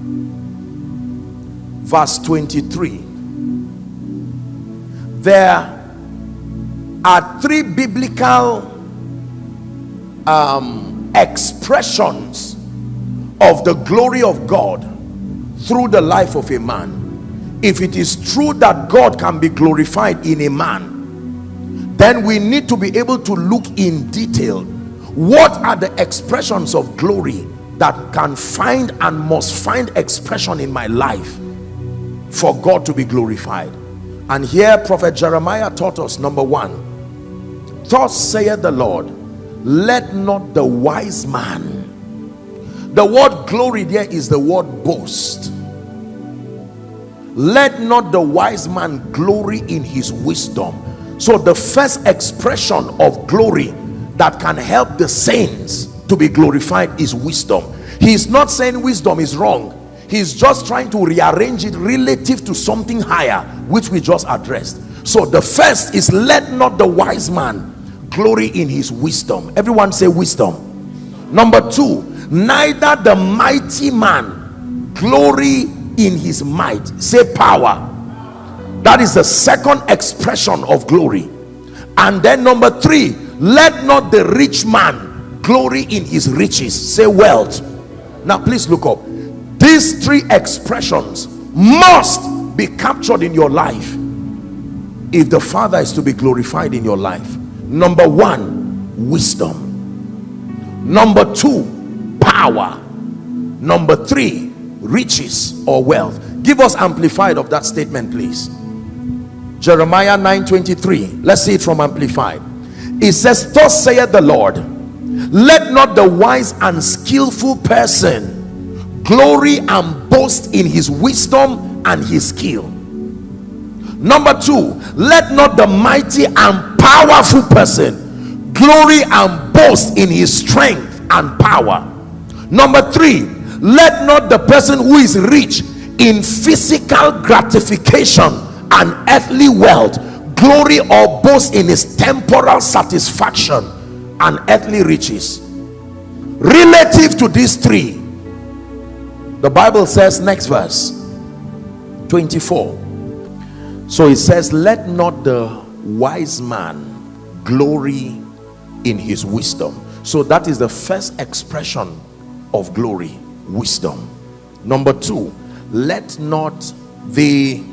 verse 23 there are three biblical um, expressions of the glory of God through the life of a man. If it is true that God can be glorified in a man then we need to be able to look in detail what are the expressions of glory that can find and must find expression in my life for God to be glorified? And here prophet Jeremiah taught us number one thus saith the Lord let not the wise man the word glory there is the word boast. Let not the wise man glory in his wisdom. So the first expression of glory that can help the saints to be glorified is wisdom. He's not saying wisdom is wrong. He's just trying to rearrange it relative to something higher which we just addressed. So the first is let not the wise man glory in his wisdom. Everyone say wisdom. Number two neither the mighty man glory in his might. Say power. That is the second expression of glory. And then number three let not the rich man glory in his riches. Say wealth. Now please look up. These three expressions must be captured in your life if the father is to be glorified in your life. Number one wisdom. Number two power. Number three riches or wealth. Give us amplified of that statement please. Jeremiah 9 23 let's see it from amplified it says thus saith the lord let not the wise and skillful person glory and boast in his wisdom and his skill. Number two let not the mighty and powerful person glory and boast in his strength and power. Number three let not the person who is rich in physical gratification and earthly wealth glory or boast in his temporal satisfaction and earthly riches. Relative to these three the bible says next verse 24 so it says let not the wise man glory in his wisdom. So that is the first expression of glory wisdom. Number two let not the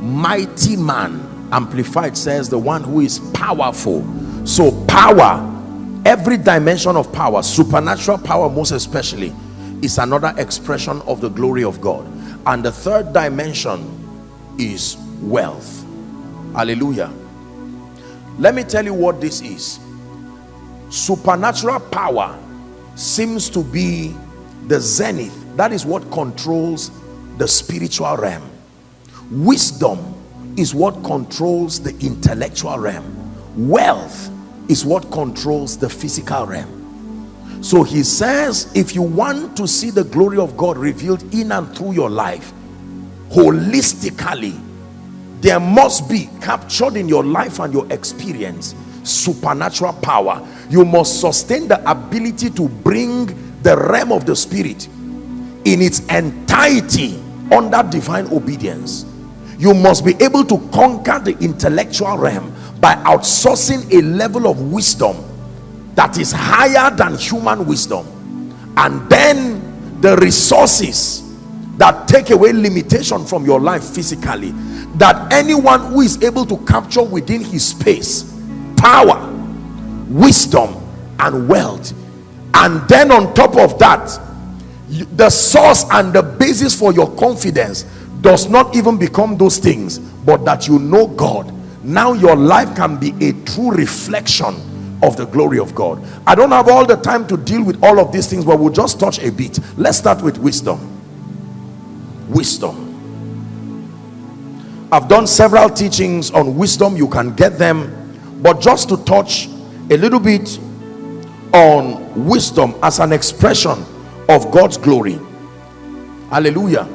mighty man. Amplified says the one who is powerful. So power every dimension of power supernatural power most especially is another expression of the glory of God. And the third dimension is wealth. Hallelujah. Let me tell you what this is. Supernatural power seems to be the zenith. That is what controls the spiritual realm wisdom is what controls the intellectual realm. Wealth is what controls the physical realm. So he says if you want to see the glory of God revealed in and through your life holistically there must be captured in your life and your experience supernatural power. You must sustain the ability to bring the realm of the spirit in its entirety under divine obedience you must be able to conquer the intellectual realm by outsourcing a level of wisdom that is higher than human wisdom. And then the resources that take away limitation from your life physically that anyone who is able to capture within his space power wisdom and wealth. And then on top of that the source and the basis for your confidence does not even become those things but that you know God. Now your life can be a true reflection of the glory of God. I don't have all the time to deal with all of these things but we'll just touch a bit. Let's start with wisdom. Wisdom. I've done several teachings on wisdom. You can get them. But just to touch a little bit on wisdom as an expression of God's glory. Hallelujah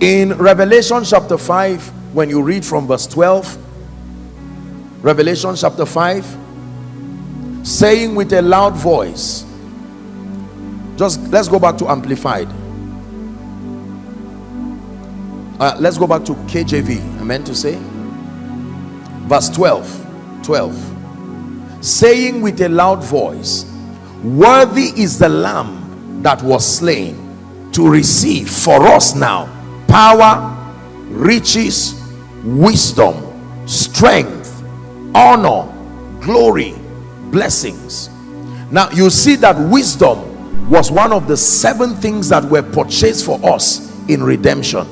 in Revelation chapter 5 when you read from verse 12 Revelation chapter 5 saying with a loud voice just let's go back to amplified. Uh, let's go back to KJV I meant to say. Verse 12 12 saying with a loud voice worthy is the lamb that was slain to receive for us now power riches wisdom strength honor glory blessings. Now you see that wisdom was one of the seven things that were purchased for us in redemption.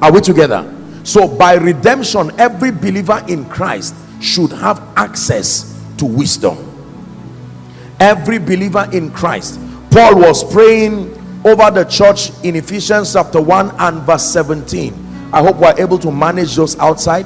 Are we together? So by redemption every believer in christ should have access to wisdom. Every believer in christ. Paul was praying over the church in ephesians chapter 1 and verse 17 i hope we're able to manage those outside.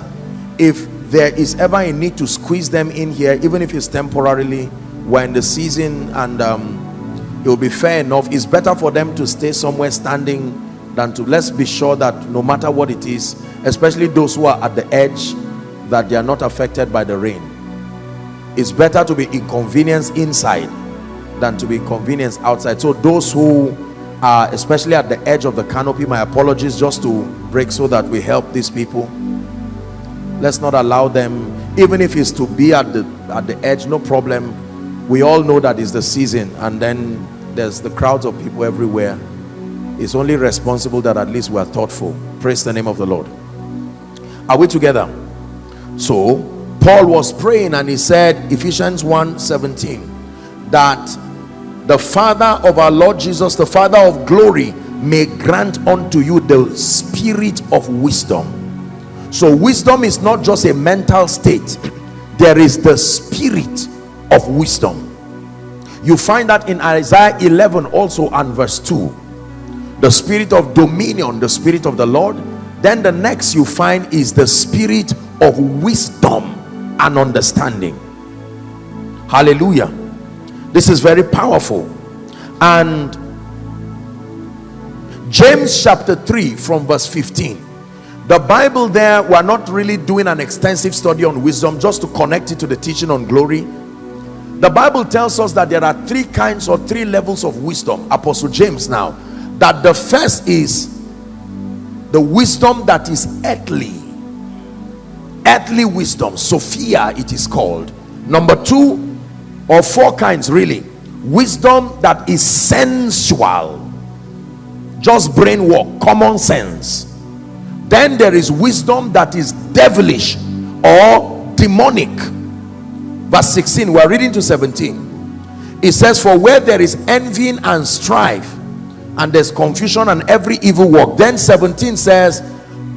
If there is ever a need to squeeze them in here even if it's temporarily we're in the season and um, it will be fair enough. It's better for them to stay somewhere standing than to let's be sure that no matter what it is especially those who are at the edge that they are not affected by the rain. It's better to be inconvenienced inside than to be inconvenienced outside. So those who are especially at the edge of the canopy my apologies just to break so that we help these people. Let's not allow them even if it's to be at the at the edge no problem. We all know that is the season and then there's the crowds of people everywhere. It's only responsible that at least we are thoughtful. Praise the name of the lord. Are we together? So paul was praying and he said ephesians 1 17 that the father of our lord jesus the father of glory may grant unto you the spirit of wisdom. So wisdom is not just a mental state. There is the spirit of wisdom. You find that in isaiah 11 also and verse 2 the spirit of dominion the spirit of the lord. Then the next you find is the spirit of wisdom and understanding. Hallelujah this is very powerful. And james chapter 3 from verse 15 the bible there we're not really doing an extensive study on wisdom just to connect it to the teaching on glory. The bible tells us that there are three kinds or three levels of wisdom apostle james now. That the first is the wisdom that is earthly. Earthly wisdom sophia it is called. Number two or four kinds really. Wisdom that is sensual. Just brain work common sense. Then there is wisdom that is devilish or demonic. Verse 16 we're reading to 17 it says for where there is envying and strife and there's confusion and every evil work. Then 17 says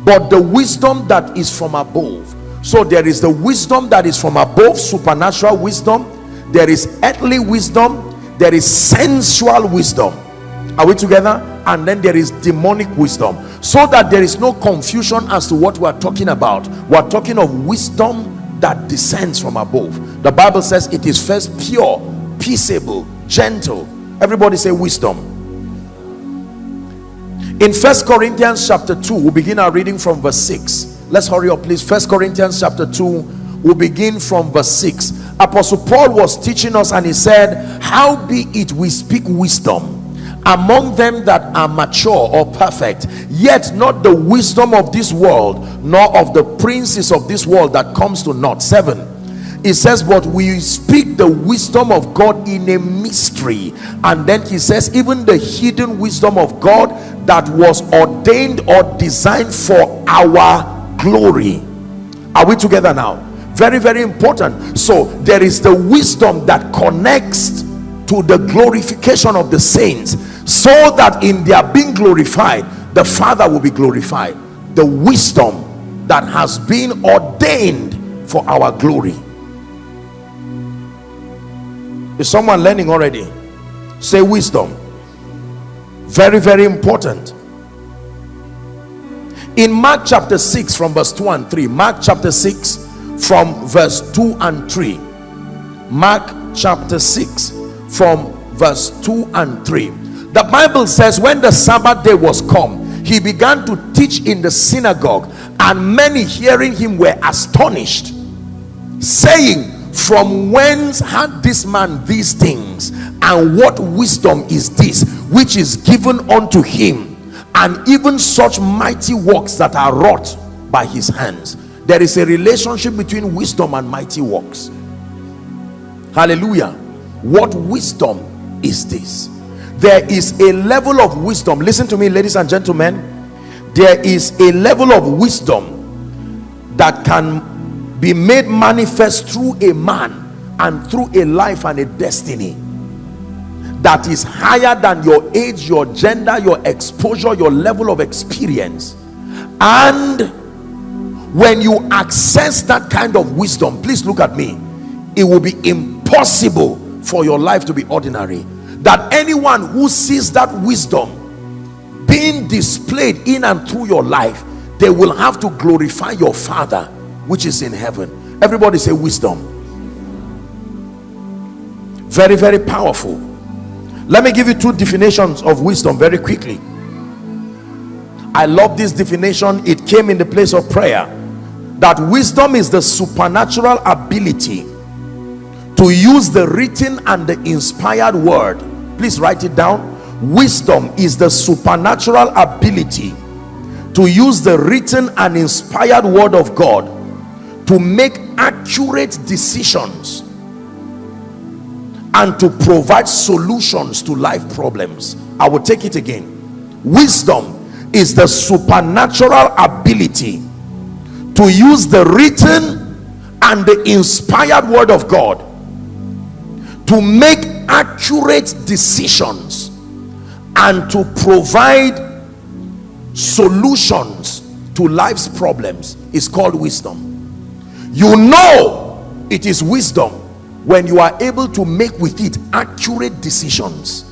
but the wisdom that is from above. So there is the wisdom that is from above supernatural wisdom there is earthly wisdom there is sensual wisdom. Are we together? And then there is demonic wisdom. So that there is no confusion as to what we're talking about. We're talking of wisdom that descends from above. The bible says it is first pure peaceable gentle. Everybody say wisdom. In first corinthians chapter 2 we'll begin our reading from verse 6 let's hurry up please. First corinthians chapter 2 we'll begin from verse 6 apostle paul was teaching us and he said how be it we speak wisdom among them that are mature or perfect yet not the wisdom of this world nor of the princes of this world that comes to naught? Seven. It says but we speak the wisdom of god in a mystery. And then he says even the hidden wisdom of god that was ordained or designed for our glory. Are we together now very very important. So there is the wisdom that connects to the glorification of the saints so that in their being glorified the father will be glorified. The wisdom that has been ordained for our glory. Is someone learning already? Say wisdom. Very very important. In mark chapter 6 from verse 2 and 3 mark chapter 6 from verse 2 and 3 mark chapter 6 from verse 2 and 3 the bible says when the sabbath day was come he began to teach in the synagogue and many hearing him were astonished saying from whence had this man these things? And what wisdom is this which is given unto him? And even such mighty works that are wrought by his hands there is a relationship between wisdom and mighty works. Hallelujah. What wisdom is this? There is a level of wisdom. Listen to me ladies and gentlemen. There is a level of wisdom that can be made manifest through a man and through a life and a destiny that is higher than your age your gender your exposure your level of experience. And when you access that kind of wisdom please look at me. It will be impossible for your life to be ordinary. That anyone who sees that wisdom being displayed in and through your life they will have to glorify your father which is in heaven. Everybody say wisdom. Very very powerful. Let me give you two definitions of wisdom very quickly. I love this definition. It came in the place of prayer that wisdom is the supernatural ability to use the written and the inspired word. Please write it down. Wisdom is the supernatural ability to use the written and inspired word of god to make accurate decisions and to provide solutions to life problems. I will take it again. Wisdom is the supernatural ability to use the written and the inspired word of god to make accurate decisions and to provide solutions to life's problems. Is called wisdom. You know it is wisdom when you are able to make with it accurate decisions.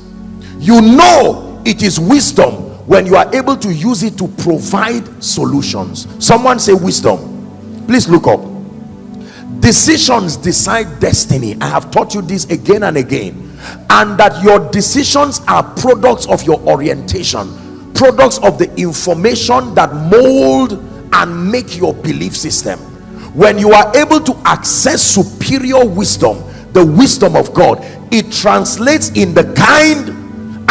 You know it is wisdom when you are able to use it to provide solutions. Someone say wisdom. Please look up. Decisions decide destiny. I have taught you this again and again. And that your decisions are products of your orientation. Products of the information that mold and make your belief system. When you are able to access superior wisdom the wisdom of god it translates in the kind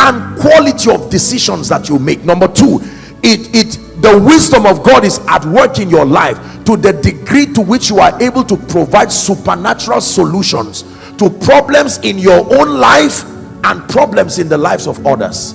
and quality of decisions that you make. Number two it it the wisdom of god is at work in your life to the degree to which you are able to provide supernatural solutions to problems in your own life and problems in the lives of others.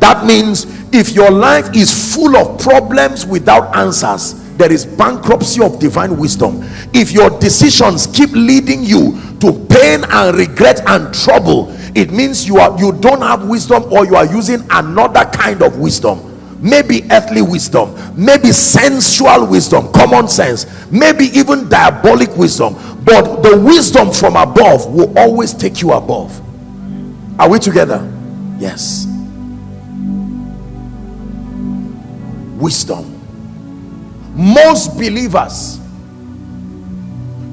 That means if your life is full of problems without answers there is bankruptcy of divine wisdom. If your decisions keep leading you to pain and regret and trouble it means you are you don't have wisdom or you are using another kind of wisdom. Maybe earthly wisdom. Maybe sensual wisdom. Common sense. Maybe even diabolic wisdom. But the wisdom from above will always take you above. Are we together? Yes. Wisdom. Most believers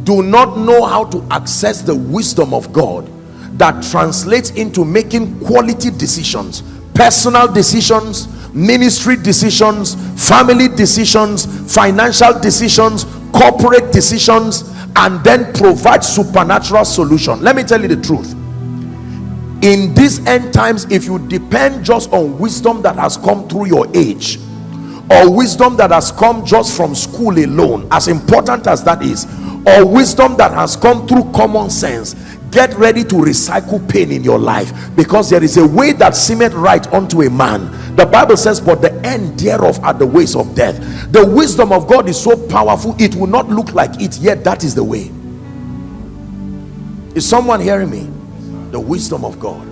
do not know how to access the wisdom of God that translates into making quality decisions personal decisions ministry decisions family decisions financial decisions corporate decisions and then provide supernatural solution. Let me tell you the truth. In these end times if you depend just on wisdom that has come through your age or wisdom that has come just from school alone as important as that is or wisdom that has come through common sense get ready to recycle pain in your life because there is a way that seemeth right unto a man. The bible says but the end thereof are the ways of death. The wisdom of god is so powerful it will not look like it yet that is the way. Is someone hearing me? The wisdom of god.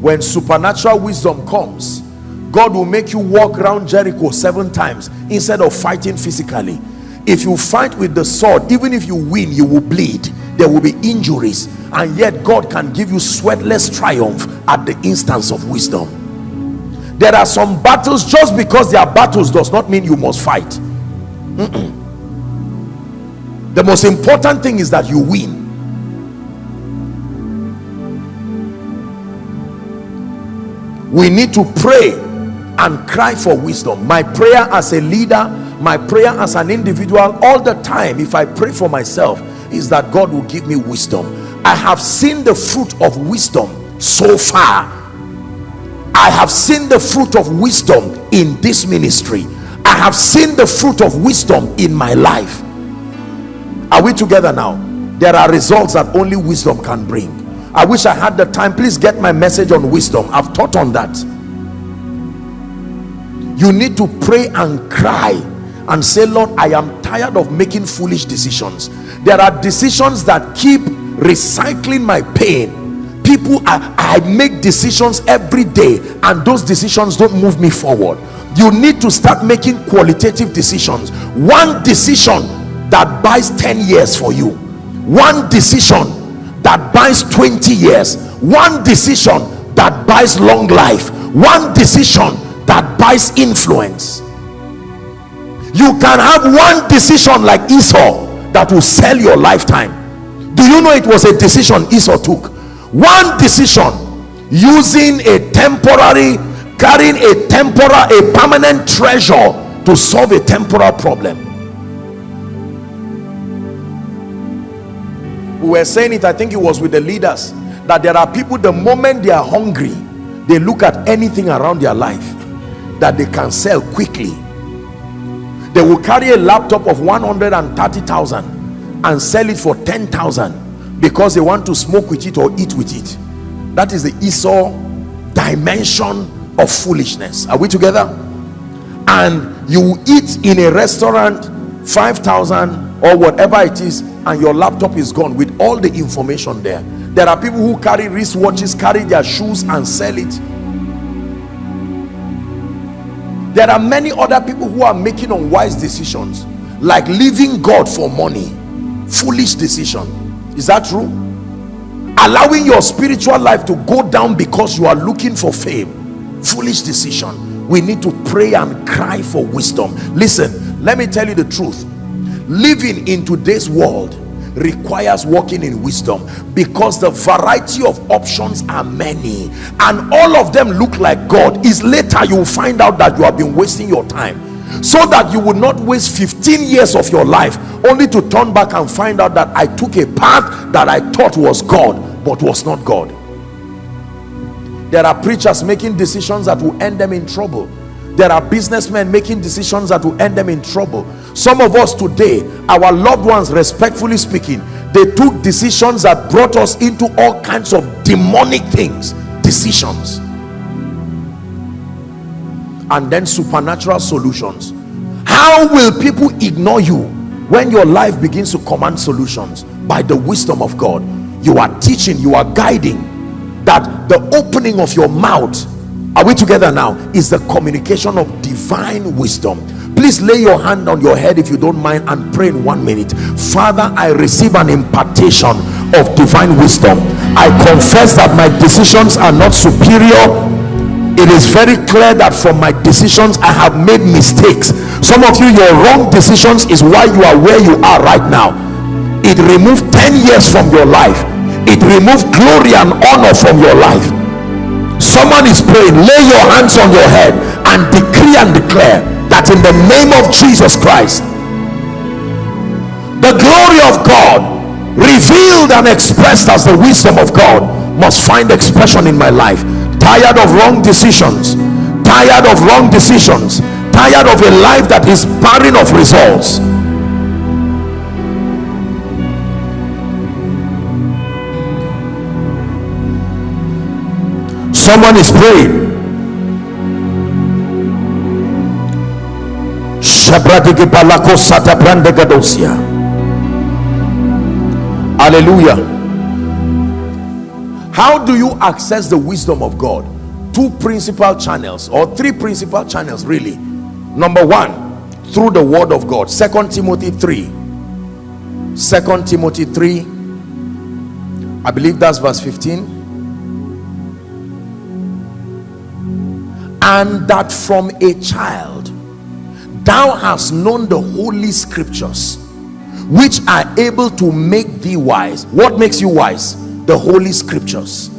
When supernatural wisdom comes god will make you walk around jericho seven times instead of fighting physically. If you fight with the sword even if you win you will bleed there will be injuries and yet god can give you sweatless triumph at the instance of wisdom. There are some battles just because they are battles does not mean you must fight. Mm -mm. the most important thing is that you win. We need to pray and cry for wisdom. My prayer as a leader my prayer as an individual all the time if i pray for myself is that god will give me wisdom i have seen the fruit of wisdom so far i have seen the fruit of wisdom in this ministry i have seen the fruit of wisdom in my life are we together now there are results that only wisdom can bring I wish I had the time. Please get my message on wisdom. I've taught on that. You need to pray and cry and say, Lord, I am tired of making foolish decisions. There are decisions that keep recycling my pain. People, I, I make decisions every day and those decisions don't move me forward. You need to start making qualitative decisions. One decision that buys 10 years for you. One decision that buys 20 years one decision that buys long life one decision that buys influence you can have one decision like esau that will sell your lifetime. Do you know it was a decision esau took? One decision using a temporary carrying a temporal a permanent treasure to solve a temporal problem. We were saying it i think it was with the leaders that there are people the moment they are hungry they look at anything around their life that they can sell quickly they will carry a laptop of 130,000 and sell it for 10,000 because they want to smoke with it or eat with it. That is the Esau dimension of foolishness. Are we together? And you eat in a restaurant 5,000 or whatever it is and your laptop is gone with all the information there. There are people who carry wristwatches carry their shoes and sell it there are many other people who are making unwise decisions like leaving god for money. Foolish decision. Is that true? Allowing your spiritual life to go down because you are looking for fame. Foolish decision. We need to pray and cry for wisdom. Listen let me tell you the truth. Living in today's world requires walking in wisdom because the variety of options are many and all of them look like god. Is later you will find out that you have been wasting your time so that you would not waste 15 years of your life only to turn back and find out that i took a path that i thought was god but was not god. There are preachers making decisions that will end them in trouble. There are businessmen making decisions that will end them in trouble some of us today our loved ones respectfully speaking they took decisions that brought us into all kinds of demonic things. Decisions. And then supernatural solutions. How will people ignore you when your life begins to command solutions? By the wisdom of god. You are teaching you are guiding that the opening of your mouth are we together now? Is the communication of divine wisdom please lay your hand on your head if you don't mind and pray in one minute. Father i receive an impartation of divine wisdom. I confess that my decisions are not superior. It is very clear that from my decisions i have made mistakes. Some of you your wrong decisions is why you are where you are right now. It removed 10 years from your life. It removed glory and honor from your life. Someone is praying lay your hands on your head and decree and declare that in the name of jesus christ the glory of god revealed and expressed as the wisdom of god must find expression in my life. Tired of wrong decisions tired of wrong decisions tired of a life that is barren of results. Someone is praying hallelujah. How do you access the wisdom of god? Two principal channels or three principal channels really. Number one through the word of god. Second timothy 3 second timothy 3 i believe that's verse 15 and that from a child thou hast known the holy scriptures which are able to make thee wise. What makes you wise? The holy scriptures.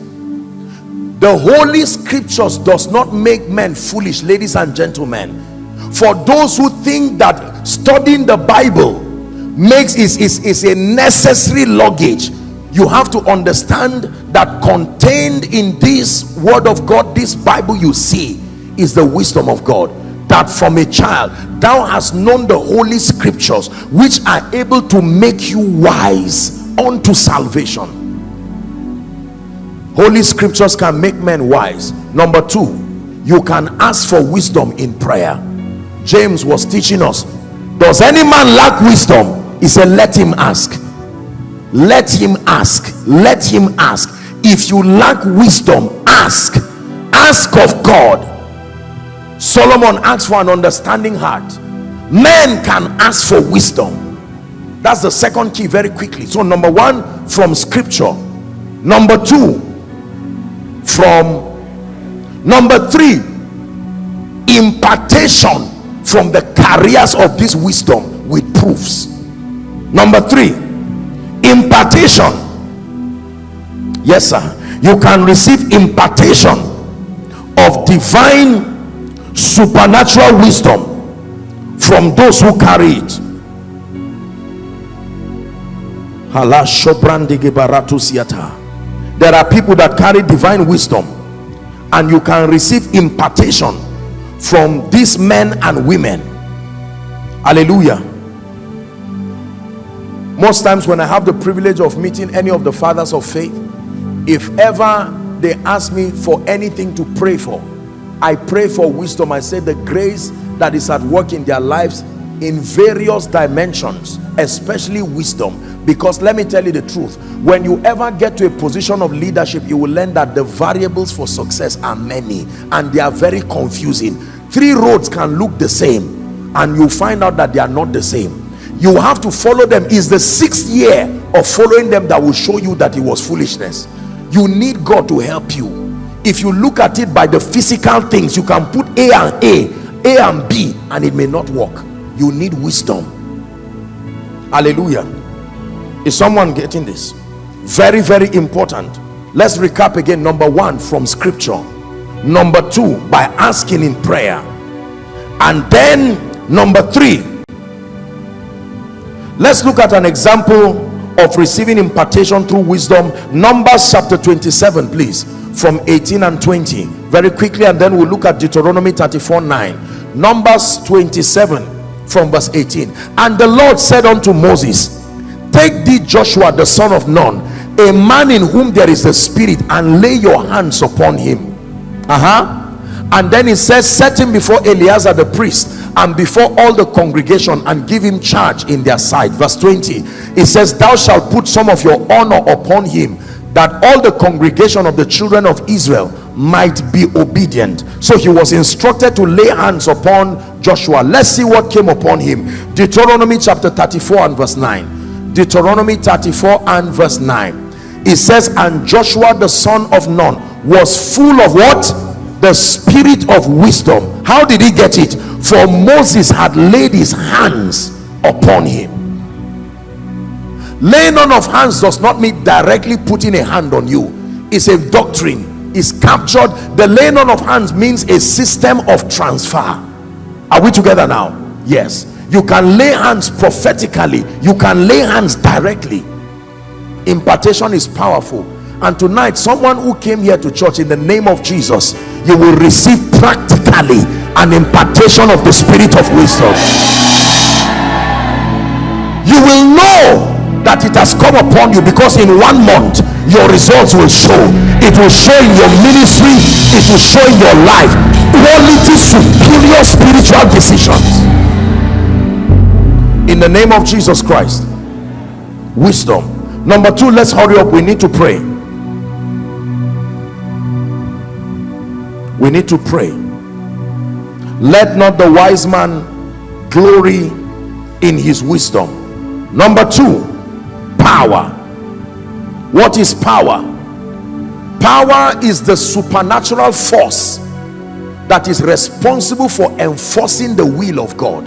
The holy scriptures does not make men foolish ladies and gentlemen. For those who think that studying the bible makes is, is, is a necessary luggage you have to understand that contained in this word of god this bible you see is the wisdom of god that from a child thou hast known the holy scriptures which are able to make you wise unto salvation. Holy scriptures can make men wise. Number two you can ask for wisdom in prayer. James was teaching us does any man lack wisdom? He said let him ask. Let him ask. Let him ask. If you lack wisdom ask. Ask of god solomon asked for an understanding heart. Men can ask for wisdom. That's the second key very quickly. So number one from scripture. Number two from number three impartation from the carriers of this wisdom with proofs. Number three impartation. Yes sir. You can receive impartation of divine supernatural wisdom from those who carry it. There are people that carry divine wisdom and you can receive impartation from these men and women. Hallelujah. Most times when i have the privilege of meeting any of the fathers of faith if ever they ask me for anything to pray for i pray for wisdom. I say the grace that is at work in their lives in various dimensions especially wisdom. Because let me tell you the truth. When you ever get to a position of leadership you will learn that the variables for success are many and they are very confusing. Three roads can look the same and you find out that they are not the same. You have to follow them. Is the sixth year of following them that will show you that it was foolishness. You need god to help you if you look at it by the physical things you can put a and a a and b and it may not work. You need wisdom. Hallelujah. Is someone getting this? Very very important. Let's recap again number one from scripture. Number two by asking in prayer. And then number three. Let's look at an example of receiving impartation through wisdom. Numbers chapter 27 please from 18 and 20 very quickly and then we'll look at deuteronomy 34 9 numbers 27 from verse 18 and the lord said unto moses take thee joshua the son of nun a man in whom there is a spirit and lay your hands upon him. Uh-huh. And then he says set him before eleazar the priest and before all the congregation and give him charge in their sight. Verse 20 it says thou shalt put some of your honor upon him that all the congregation of the children of israel might be obedient. So he was instructed to lay hands upon joshua. Let's see what came upon him. Deuteronomy chapter 34 and verse 9 Deuteronomy 34 and verse 9 it says and Joshua the son of Nun was full of what? The spirit of wisdom. How did he get it? For Moses had laid his hands upon him laying on of hands does not mean directly putting a hand on you. It's a doctrine. Is captured. The laying on of hands means a system of transfer. Are we together now? Yes. You can lay hands prophetically. You can lay hands directly. Impartation is powerful. And tonight someone who came here to church in the name of jesus you will receive practically an impartation of the spirit of wisdom. You will know that it has come upon you because in one month your results will show. It will show in your ministry. It will show in your life. Quality superior spiritual decisions. In the name of jesus christ wisdom. Number two let's hurry up. We need to pray. We need to pray. Let not the wise man glory in his wisdom. Number two power. What is power? Power is the supernatural force that is responsible for enforcing the will of god.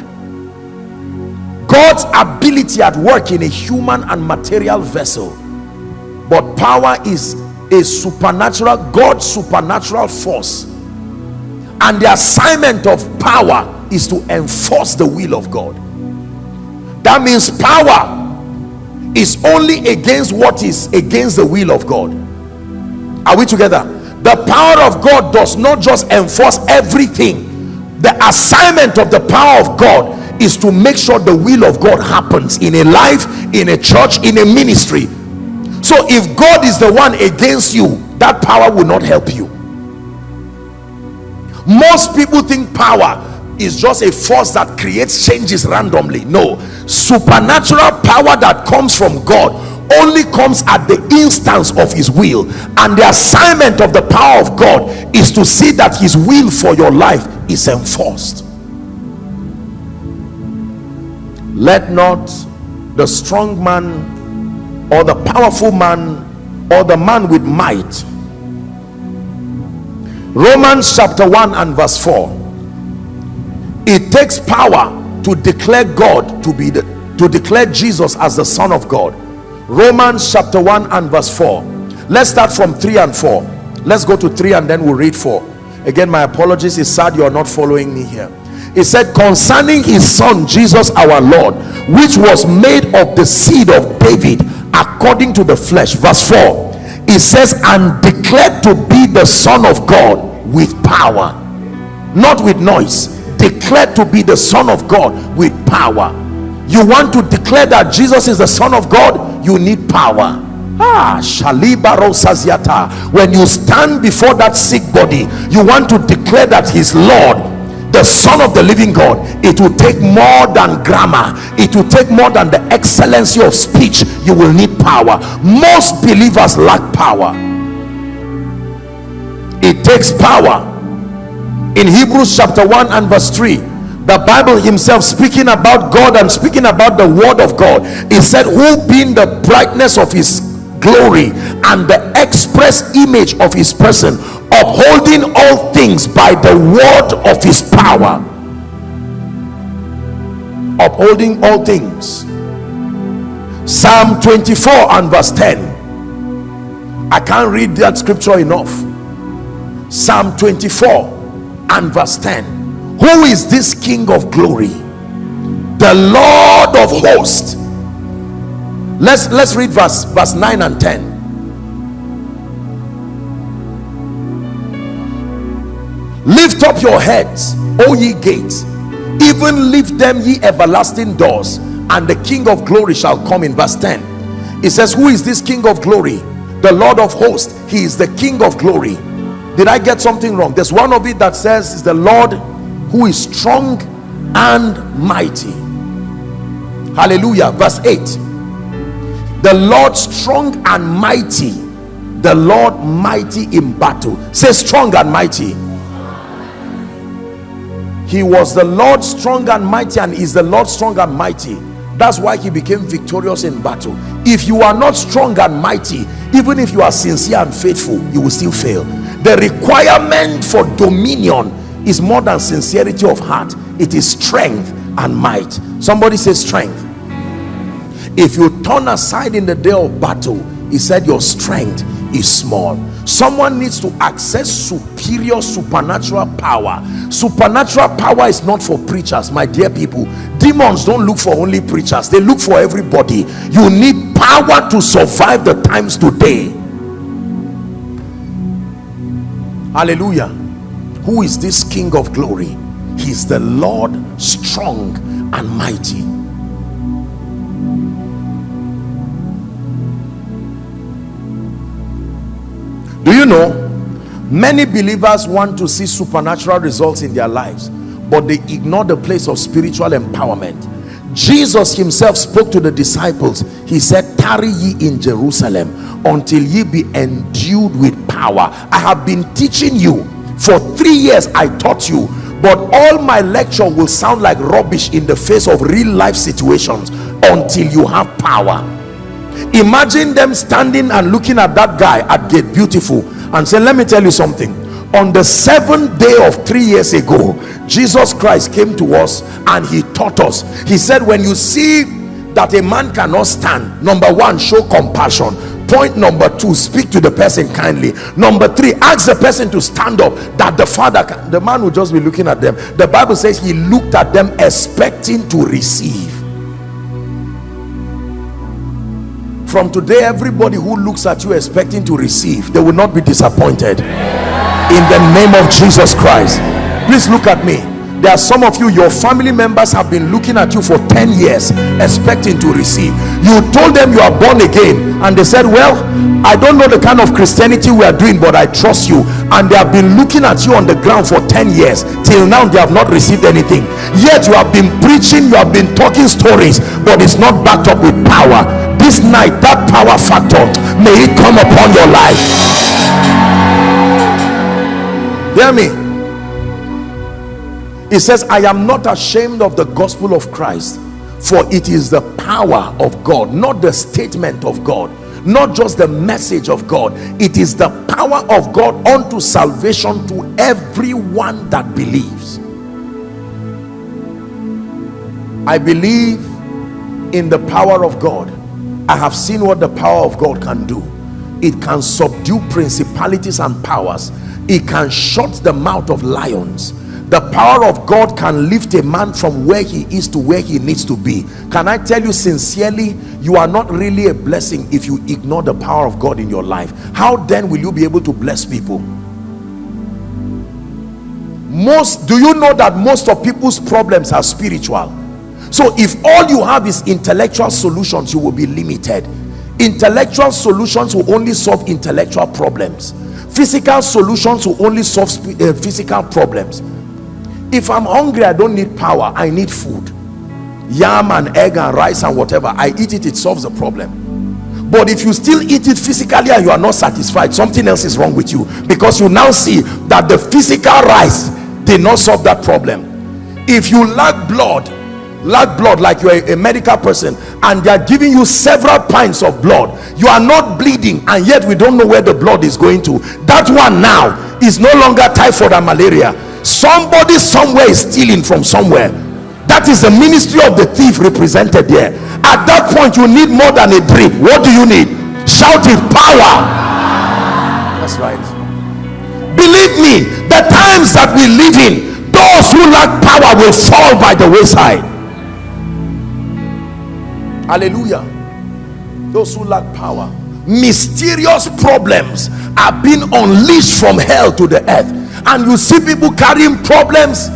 God's ability at work in a human and material vessel. But power is a supernatural god's supernatural force. And the assignment of power is to enforce the will of god. That means power is only against what is against the will of god. Are we together? The power of god does not just enforce everything. The assignment of the power of god is to make sure the will of god happens in a life in a church in a ministry. So if god is the one against you that power will not help you. Most people think power is just a force that creates changes randomly. No supernatural power that comes from god only comes at the instance of his will. And the assignment of the power of god is to see that his will for your life is enforced. Let not the strong man or the powerful man or the man with might. Romans chapter 1 and verse 4 it takes power to declare god to be the to declare jesus as the son of god. Romans chapter 1 and verse 4 let's start from 3 and 4 let's go to 3 and then we'll read 4 again my apologies. It's sad you are not following me here. It said concerning his son jesus our lord which was made of the seed of david according to the flesh. Verse 4 it says and declared to be the son of god with power not with noise declared to be the son of god with power. You want to declare that jesus is the son of god? You need power. Ah when you stand before that sick body you want to declare that he's lord the son of the living god. It will take more than grammar. It will take more than the excellency of speech. You will need power. Most believers lack power. It takes power in hebrews chapter 1 and verse 3 the bible himself speaking about god and speaking about the word of god. He said who being the brightness of his glory and the express image of his person upholding all things by the word of his power. Upholding all things. Psalm 24 and verse 10 i can't read that scripture enough. Psalm 24 and verse 10 who is this king of glory? The lord of hosts. Let's let's read verse verse 9 and 10 lift up your heads o ye gates even lift them ye everlasting doors and the king of glory shall come in verse 10 it says who is this king of glory? The lord of hosts. He is the king of glory did i get something wrong? There's one of it that says is the lord who is strong and mighty. Hallelujah. Verse 8 the lord strong and mighty. The lord mighty in battle. Say strong and mighty. He was the lord strong and mighty and is the lord strong and mighty. That's why he became victorious in battle. If you are not strong and mighty even if you are sincere and faithful you will still fail the requirement for dominion is more than sincerity of heart. It is strength and might. Somebody say strength. If you turn aside in the day of battle he said your strength is small. Someone needs to access superior supernatural power. Supernatural power is not for preachers my dear people. Demons don't look for only preachers. They look for everybody. You need power to survive the times today hallelujah. Who is this king of glory? He's the lord strong and mighty. Do you know many believers want to see supernatural results in their lives but they ignore the place of spiritual empowerment. Jesus himself spoke to the disciples. He said tarry ye in jerusalem until ye be endued with power. I have been teaching you. For three years i taught you. But all my lecture will sound like rubbish in the face of real life situations until you have power. Imagine them standing and looking at that guy at gate beautiful and say let me tell you something. On the seventh day of three years ago jesus christ came to us and he taught us. He said when you see that a man cannot stand number one show compassion point number two speak to the person kindly. Number three ask the person to stand up that the father can the man will just be looking at them. The bible says he looked at them expecting to receive. From today everybody who looks at you expecting to receive they will not be disappointed. In the name of jesus christ. Please look at me. There are some of you your family members have been looking at you for 10 years expecting to receive. You told them you are born again and they said well i don't know the kind of christianity we are doing but i trust you. And they have been looking at you on the ground for 10 years. Till now they have not received anything. Yet you have been preaching you have been talking stories but it's not backed up with power. This night that power factor may it come upon your life. Hear me. It says i am not ashamed of the gospel of christ for it is the power of god not the statement of god not just the message of god. It is the power of god unto salvation to everyone that believes. I believe in the power of god. I have seen what the power of god can do. It can subdue principalities and powers. It can shut the mouth of lions the power of God can lift a man from where he is to where he needs to be. Can I tell you sincerely you are not really a blessing if you ignore the power of God in your life. How then will you be able to bless people? Most do you know that most of people's problems are spiritual? So if all you have is intellectual solutions you will be limited. Intellectual solutions will only solve intellectual problems. Physical solutions will only solve uh, physical problems if i'm hungry i don't need power i need food. Yam and egg and rice and whatever i eat it it solves the problem. But if you still eat it physically and you are not satisfied something else is wrong with you. Because you now see that the physical rice did not solve that problem. If you lack blood lack blood like you're a, a medical person and they are giving you several pints of blood you are not bleeding and yet we don't know where the blood is going to. That one now is no longer typhoid and malaria somebody somewhere is stealing from somewhere. That is the ministry of the thief represented there. At that point you need more than a drip what do you need? Shout it power. That's right. Believe me the times that we live in those who lack power will fall by the wayside. Hallelujah. Those who lack power. Mysterious problems are being unleashed from hell to the earth and you see people carrying problems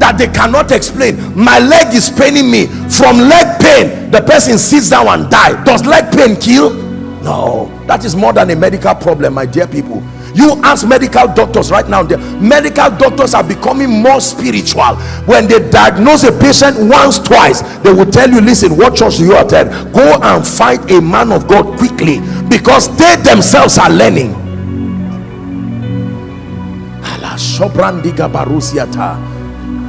that they cannot explain. My leg is paining me. From leg pain the person sits down and die. Does leg pain kill? No. That is more than a medical problem my dear people. You ask medical doctors right now the medical doctors are becoming more spiritual. When they diagnose a patient once twice they will tell you listen what church do you attend? Go and find a man of god quickly because they themselves are learning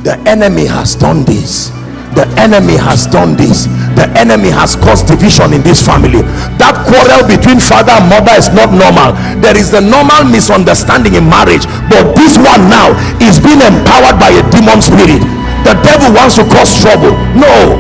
the enemy has done this. The enemy has done this. The enemy has caused division in this family. That quarrel between father and mother is not normal. There is the normal misunderstanding in marriage but this one now is being empowered by a demon spirit. The devil wants to cause trouble. No.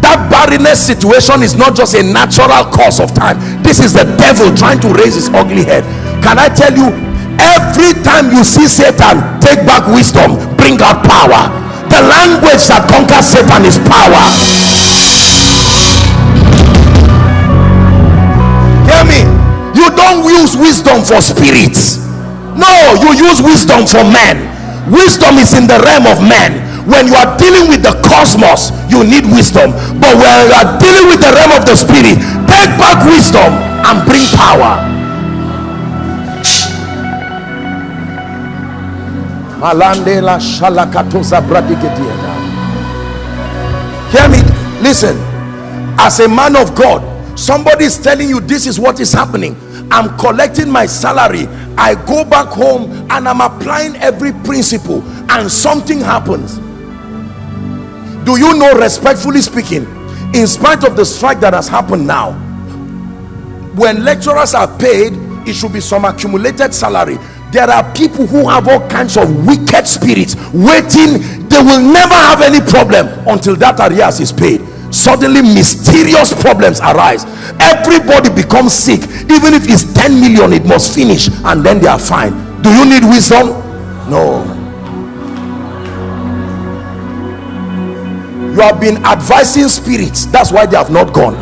That barrenness situation is not just a natural cause of time. This is the devil trying to raise his ugly head. Can i tell you every time you see satan take back wisdom bring out power. The language that conquers satan is power. Hear me? You don't use wisdom for spirits. No you use wisdom for men. Wisdom is in the realm of men. When you are dealing with the cosmos you need wisdom. But when you are dealing with the realm of the spirit take back wisdom and bring power hear me? Listen. As a man of god somebody is telling you this is what is happening. I'm collecting my salary. I go back home and i'm applying every principle and something happens. Do you know respectfully speaking in spite of the strike that has happened now when lecturers are paid it should be some accumulated salary there are people who have all kinds of wicked spirits waiting. They will never have any problem until that arrears is paid. Suddenly mysterious problems arise. Everybody becomes sick. Even if it's 10 million it must finish and then they are fine. Do you need wisdom? No. You have been advising spirits. That's why they have not gone.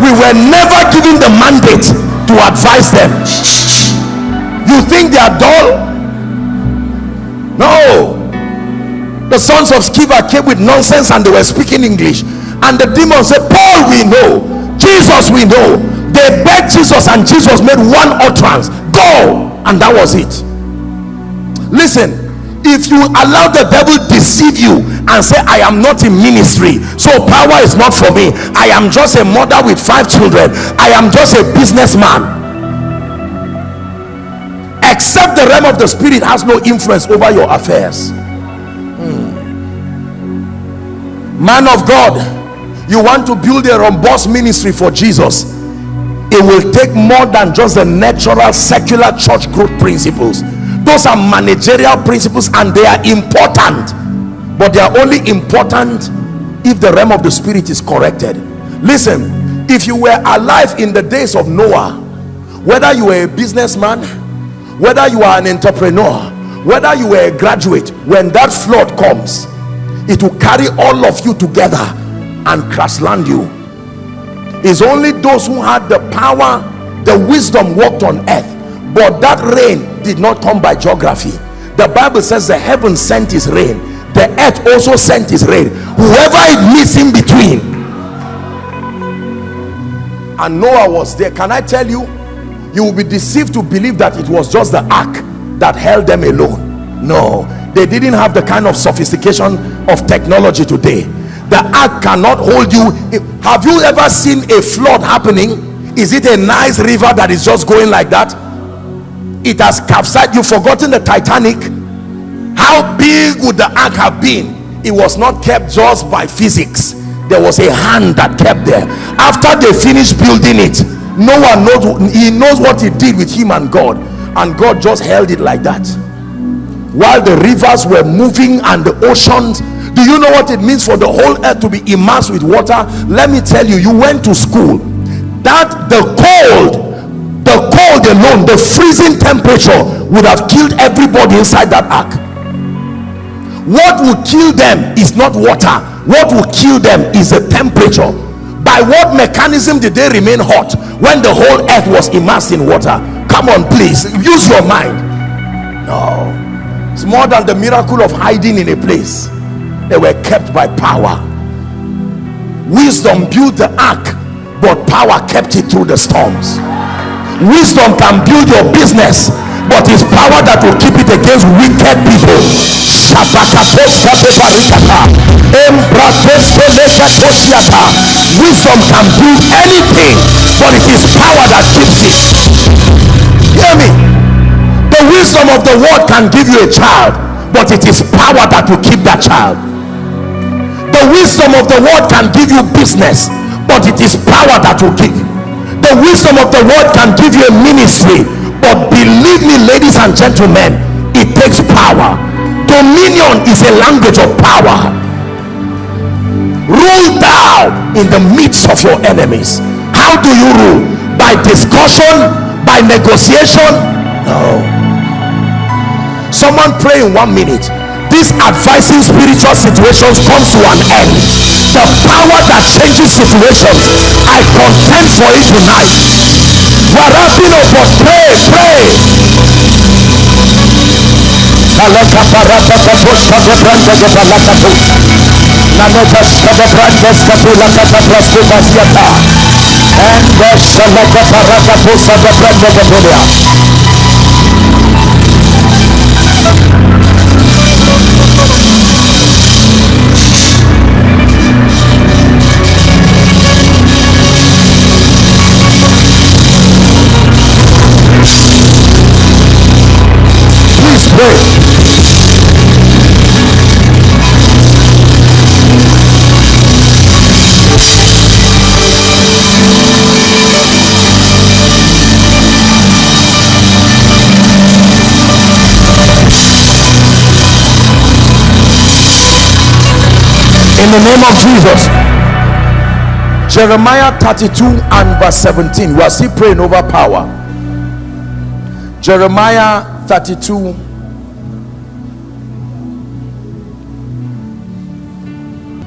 We were never given the mandate to advise them you think they are dull? No. The sons of Sceva came with nonsense and they were speaking English. And the demon said Paul we know. Jesus we know. They begged Jesus and Jesus made one utterance. Go. And that was it. Listen if you allow the devil deceive you and say I am not in ministry so power is not for me. I am just a mother with five children. I am just a businessman except the realm of the spirit has no influence over your affairs. Hmm. Man of god you want to build a robust ministry for jesus. It will take more than just the natural secular church growth principles. Those are managerial principles and they are important. But they are only important if the realm of the spirit is corrected. Listen if you were alive in the days of noah whether you were a businessman whether you are an entrepreneur whether you were a graduate when that flood comes it will carry all of you together and crash land you. It's only those who had the power the wisdom walked on earth. But that rain did not come by geography. The bible says the heaven sent his rain. The earth also sent his rain. Whoever it meets in between. And noah was there. Can i tell you you will be deceived to believe that it was just the ark that held them alone. No they didn't have the kind of sophistication of technology today. The ark cannot hold you. Have you ever seen a flood happening? Is it a nice river that is just going like that? It has capsized. You've forgotten the titanic. How big would the ark have been? It was not kept just by physics. There was a hand that kept there. After they finished building it no one knows he knows what he did with him and god. And god just held it like that. While the rivers were moving and the oceans do you know what it means for the whole earth to be immersed with water? Let me tell you you went to school. That the cold the cold alone the freezing temperature would have killed everybody inside that ark. What will kill them is not water. What will kill them is the temperature by what mechanism did they remain hot when the whole earth was immersed in water? Come on please. Use your mind. No. It's more than the miracle of hiding in a place. They were kept by power. Wisdom built the ark but power kept it through the storms. Wisdom can build your business but it's power that will keep it against wicked people. Wisdom can do anything but it is power that keeps it. Hear me. The wisdom of the world can give you a child but it is power that will keep that child. The wisdom of the world can give you business but it is power that will keep. The wisdom of the world can give you a ministry but believe me ladies and gentlemen it takes power. Dominion is a language of power. Rule thou in the midst of your enemies. How do you rule? By discussion? By negotiation? No. Someone pray in one minute. This advising spiritual situations comes to an end. The power that changes situations. I contend for it tonight. Warabino, but pray, pray. Kaleka parata kaposta de branda de balakato. Naneta skade branda skapula kata prasko basiata. And the shalaka parata posta de branda de In the name of Jesus. Jeremiah 32 and verse 17. We are still praying over power. Jeremiah 32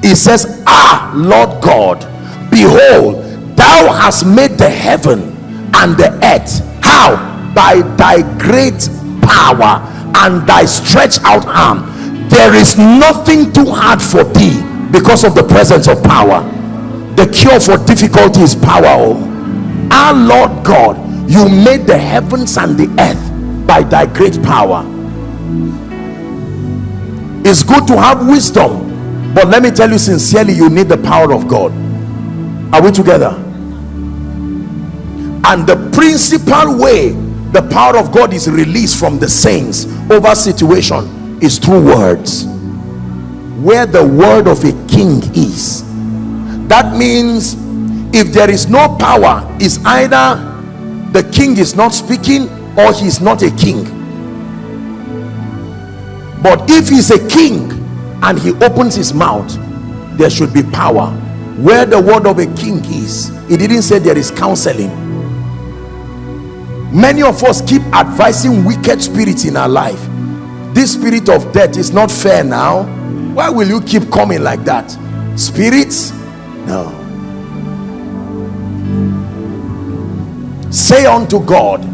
He says, Ah, Lord God, behold, thou hast made the heaven and the earth. How? By thy great power and thy stretched out arm. There is nothing too hard for thee because of the presence of power. The cure for difficulty is power. Oh, our Lord God, you made the heavens and the earth by thy great power. It's good to have wisdom, but let me tell you sincerely, you need the power of God. Are we together? And the principal way the power of God is released from the saints over situation is through words. Where the word of a king is, that means if there is no power, is either the king is not speaking or he's not a king. But if he's a king and he opens his mouth, there should be power. Where the word of a king is, he didn't say there is counseling. Many of us keep advising wicked spirits in our life. This spirit of death is not fair now. Why will you keep coming like that? Spirits? No. Say unto God,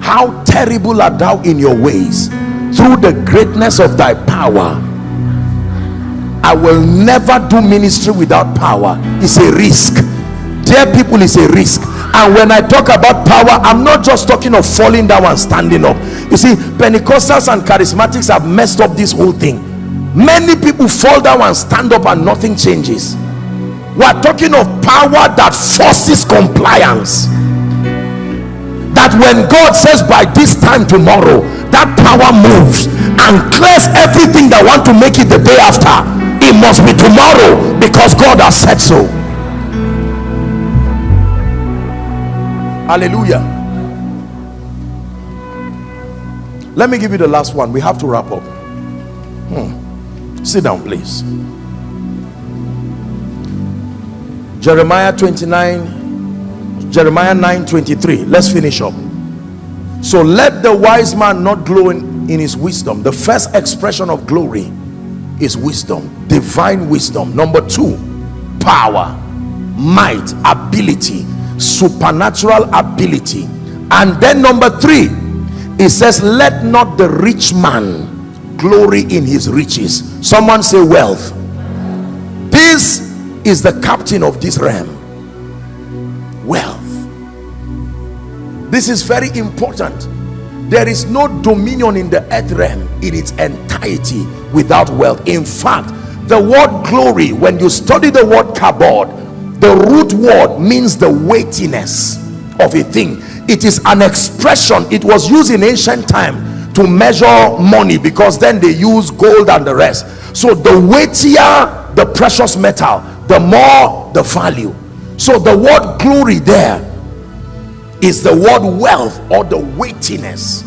How terrible art thou in your ways through the greatness of thy power. I will never do ministry without power. It's a risk. Dear people, it's a risk. And when I talk about power, I'm not just talking of falling down and standing up. You see, Pentecostals and charismatics have messed up this whole thing. Many people fall down and stand up and nothing changes. We're talking of power that forces compliance. That when God says by this time tomorrow, that power moves and clears everything that want to make it the day after. It must be tomorrow because God has said so. Hallelujah. Let me give you the last one. We have to wrap up. Sit down, please. Jeremiah 29, Jeremiah 9 23. Let's finish up. So let the wise man not glow in, in his wisdom. The first expression of glory is wisdom, divine wisdom. Number two, power, might, ability, supernatural ability. And then number three, it says, Let not the rich man glory in his riches. Someone say, Wealth. This is the captain of this realm. Wealth. This is very important. There is no dominion in the earth realm in its entirety without wealth. In fact, the word glory, when you study the word kabod, the root word means the weightiness of a thing. It is an expression. It was used in ancient time to measure money because then they use gold and the rest. So the weightier the precious metal, the more the value. So the word glory there is the word wealth or the weightiness.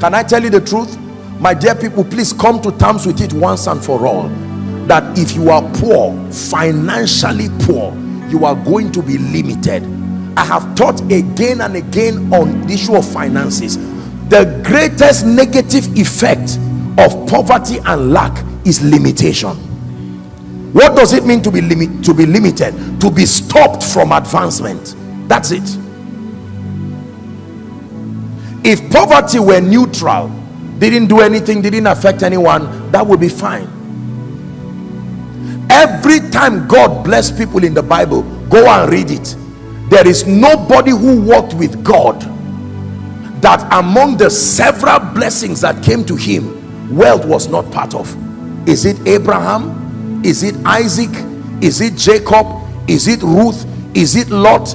Can i tell you the truth? My dear people please come to terms with it once and for all. That if you are poor financially poor you are going to be limited. I have taught again and again on the issue of finances the greatest negative effect of poverty and lack is limitation. What does it mean to be limit to be limited? To be stopped from advancement. That's it. If poverty were neutral didn't do anything didn't affect anyone that would be fine. Every time god blessed people in the bible go and read it. There is nobody who walked with god that among the several blessings that came to him wealth was not part of. Is it abraham? Is it isaac? Is it jacob? Is it ruth? Is it lot?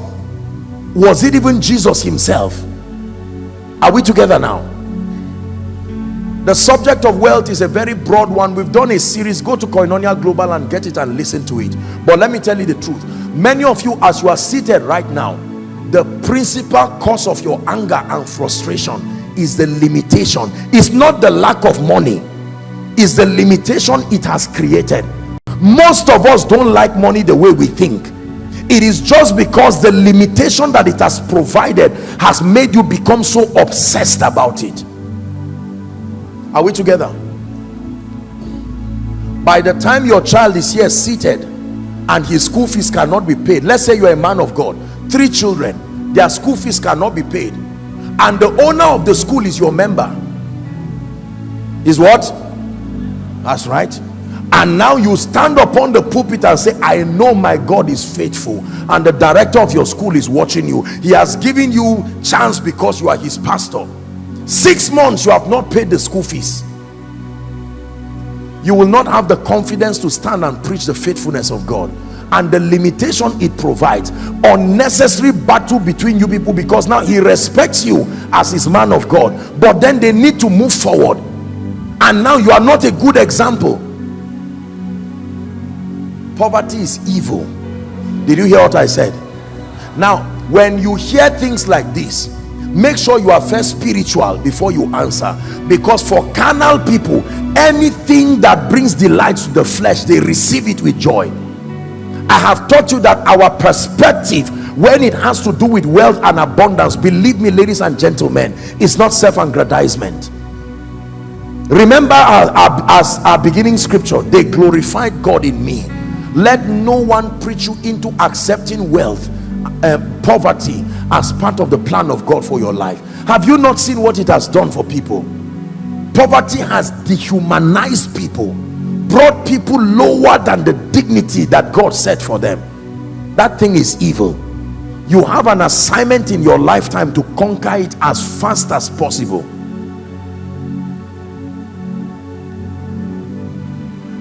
Was it even jesus himself? Are we together now? The subject of wealth is a very broad one. We've done a series. Go to koinonia global and get it and listen to it. But let me tell you the truth. Many of you as you are seated right now the principal cause of your anger and frustration is the limitation. It's not the lack of money. It's the limitation it has created. Most of us don't like money the way we think. It is just because the limitation that it has provided has made you become so obsessed about it. Are we together? By the time your child is here seated and his school fees cannot be paid let's say you're a man of god three children their school fees cannot be paid. And the owner of the school is your member. Is what? That's right. And now you stand upon the pulpit and say i know my god is faithful and the director of your school is watching you. He has given you chance because you are his pastor. Six months you have not paid the school fees. You will not have the confidence to stand and preach the faithfulness of god and the limitation it provides unnecessary battle between you people because now he respects you as his man of god. But then they need to move forward. And now you are not a good example. Poverty is evil. Did you hear what i said? Now when you hear things like this make sure you are first spiritual before you answer. Because for carnal people anything that brings delight to the flesh they receive it with joy i have taught you that our perspective when it has to do with wealth and abundance believe me ladies and gentlemen it's not self-aggrandizement. Remember our, our, as our beginning scripture they glorified god in me. Let no one preach you into accepting wealth uh, poverty as part of the plan of God for your life. Have you not seen what it has done for people? Poverty has dehumanized people brought people lower than the dignity that God set for them. That thing is evil. You have an assignment in your lifetime to conquer it as fast as possible.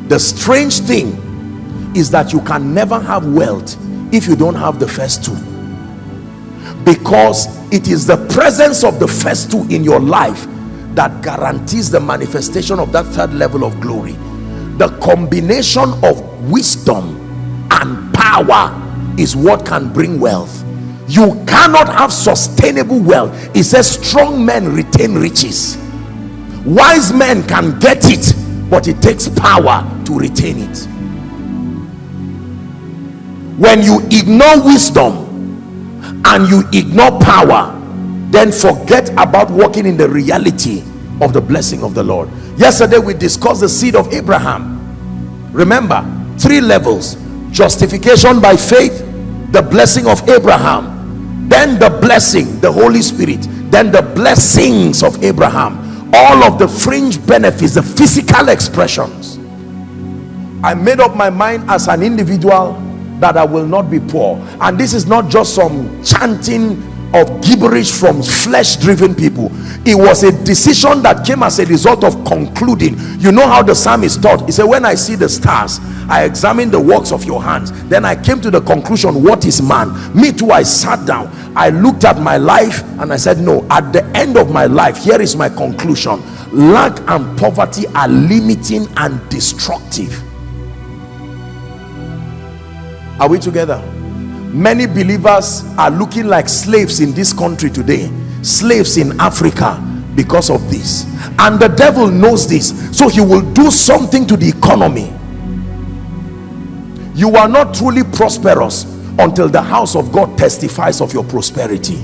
The strange thing is that you can never have wealth if you don't have the first two. Because it is the presence of the first two in your life that guarantees the manifestation of that third level of glory the combination of wisdom and power is what can bring wealth. You cannot have sustainable wealth. It says strong men retain riches. Wise men can get it but it takes power to retain it. When you ignore wisdom and you ignore power then forget about walking in the reality of the blessing of the lord yesterday we discussed the seed of abraham. Remember three levels. Justification by faith the blessing of abraham then the blessing the holy spirit then the blessings of abraham. All of the fringe benefits the physical expressions. I made up my mind as an individual that I will not be poor. And this is not just some chanting of gibberish from flesh-driven people. It was a decision that came as a result of concluding. You know how the psalmist taught. he said when I see the stars I examine the works of your hands. Then I came to the conclusion what is man? Me too I sat down. I looked at my life and I said no at the end of my life here is my conclusion. Lack and poverty are limiting and destructive. Are we together many believers are looking like slaves in this country today slaves in africa because of this. And the devil knows this so he will do something to the economy. You are not truly prosperous until the house of god testifies of your prosperity.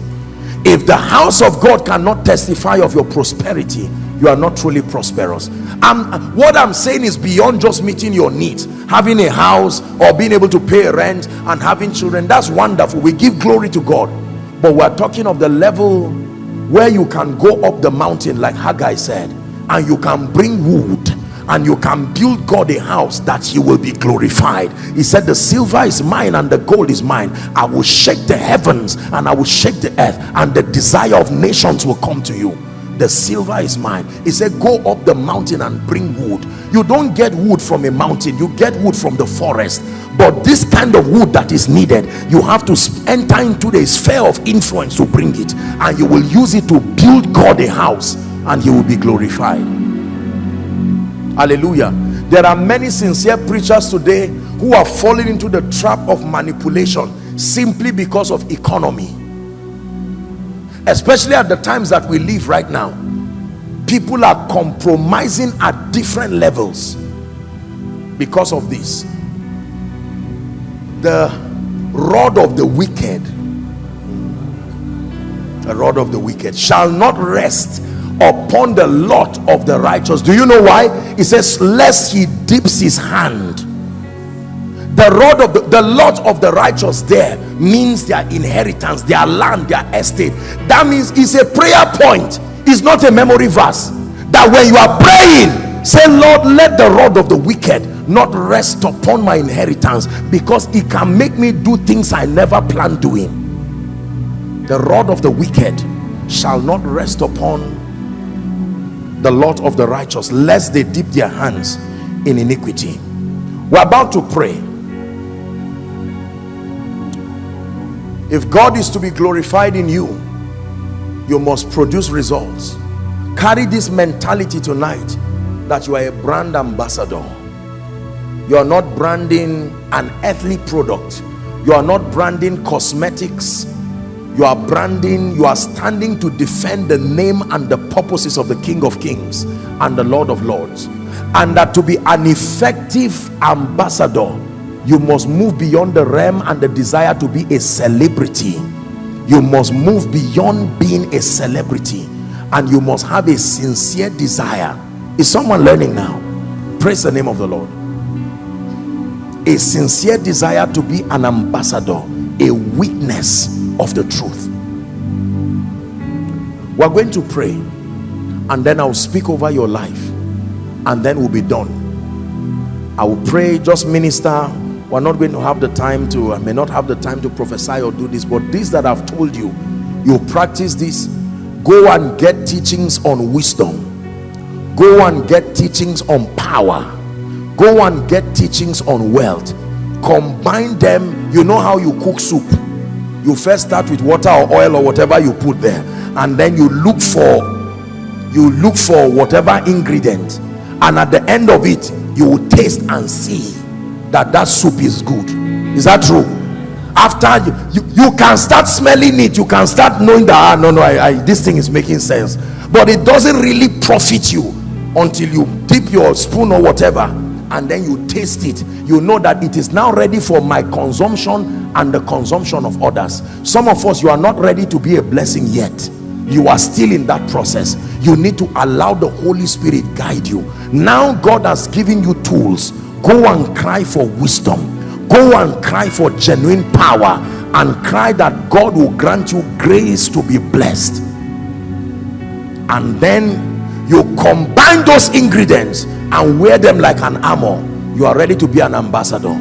If the house of god cannot testify of your prosperity you are not truly prosperous. What i'm saying is beyond just meeting your needs having a house or being able to pay rent and having children that's wonderful. We give glory to god. But we're talking of the level where you can go up the mountain like Haggai said and you can bring wood and you can build God a house that he will be glorified. He said the silver is mine and the gold is mine. I will shake the heavens and I will shake the earth and the desire of nations will come to you the silver is mine. He said go up the mountain and bring wood. You don't get wood from a mountain. You get wood from the forest. But this kind of wood that is needed you have to enter into the sphere of influence to bring it. And you will use it to build God a house and he will be glorified. Hallelujah. There are many sincere preachers today who are falling into the trap of manipulation simply because of economy especially at the times that we live right now people are compromising at different levels because of this. The rod of the wicked the rod of the wicked shall not rest upon the lot of the righteous. Do you know why? It says lest he dips his hand the rod of the, the lot of the righteous there means their inheritance their land their estate. That means it's a prayer point. It's not a memory verse. That when you are praying say lord let the rod of the wicked not rest upon my inheritance because it can make me do things i never planned doing. The rod of the wicked shall not rest upon the lot of the righteous lest they dip their hands in iniquity. We're about to pray if God is to be glorified in you you must produce results. Carry this mentality tonight that you are a brand ambassador. You are not branding an earthly product. You are not branding cosmetics. You are branding you are standing to defend the name and the purposes of the king of kings and the lord of lords. And that to be an effective ambassador you must move beyond the realm and the desire to be a celebrity. You must move beyond being a celebrity. And you must have a sincere desire. Is someone learning now? Praise the name of the lord. A sincere desire to be an ambassador a witness of the truth. We're going to pray and then i'll speak over your life and then we'll be done. I will pray just minister we're not going to have the time to i may not have the time to prophesy or do this but this that i've told you you practice this. Go and get teachings on wisdom. Go and get teachings on power. Go and get teachings on wealth. Combine them. You know how you cook soup. You first start with water or oil or whatever you put there and then you look for you look for whatever ingredient and at the end of it you will taste and see that that soup is good. Is that true? After you, you, you can start smelling it. You can start knowing that ah, no no I, I, this thing is making sense. But it doesn't really profit you until you dip your spoon or whatever and then you taste it. You know that it is now ready for my consumption and the consumption of others. Some of us you are not ready to be a blessing yet. You are still in that process. You need to allow the holy spirit guide you. Now god has given you tools go and cry for wisdom. Go and cry for genuine power and cry that god will grant you grace to be blessed. And then you combine those ingredients and wear them like an armor. You are ready to be an ambassador.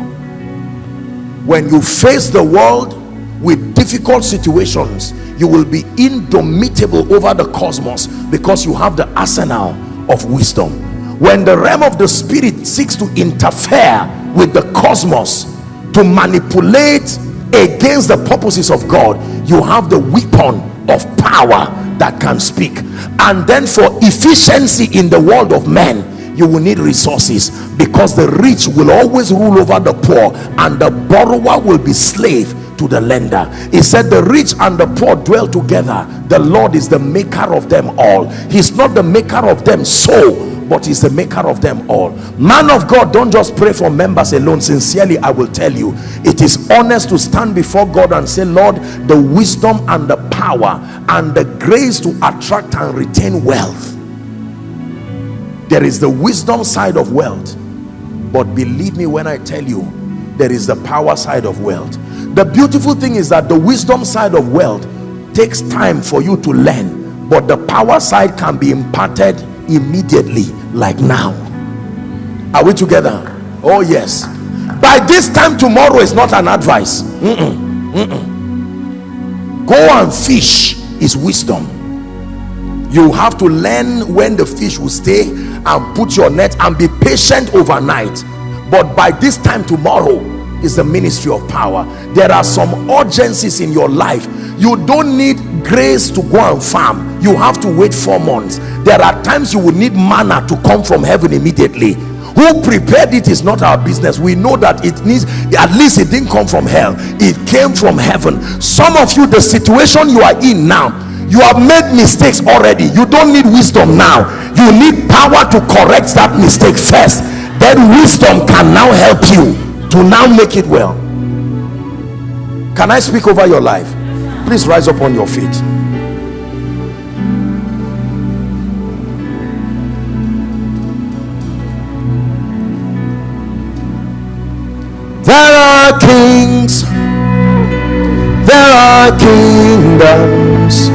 When you face the world with difficult situations you will be indomitable over the cosmos because you have the arsenal of wisdom when the realm of the spirit seeks to interfere with the cosmos to manipulate against the purposes of God you have the weapon of power that can speak. And then for efficiency in the world of men you will need resources because the rich will always rule over the poor and the borrower will be slave to the lender. He said the rich and the poor dwell together. The lord is the maker of them all. He's not the maker of them so but he's the maker of them all. Man of god don't just pray for members alone. Sincerely i will tell you it is honest to stand before god and say lord the wisdom and the power and the grace to attract and retain wealth. There is the wisdom side of wealth but believe me when i tell you there is the power side of wealth. The beautiful thing is that the wisdom side of wealth takes time for you to learn but the power side can be imparted immediately like now. Are we together? Oh yes. By this time tomorrow is not an advice. Mm -mm, mm go and fish is wisdom. You have to learn when the fish will stay and put your net and be patient overnight. But by this time tomorrow is the ministry of power. There are some urgencies in your life. You don't need grace to go and farm. You have to wait four months. There are times you will need manna to come from heaven immediately. Who prepared it is not our business. We know that it needs at least it didn't come from hell. It came from heaven. Some of you the situation you are in now you have made mistakes already. You don't need wisdom now. You need power to correct that mistake first. Then wisdom can now help you to now make it well. Can i speak over your life? Please rise up on your feet. There are kings. There are kingdoms.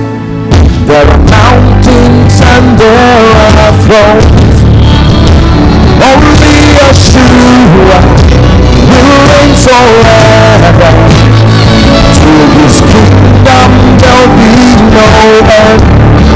There are mountains and there are thrones. Only Yeshua will reign forever. To his kingdom there'll be no end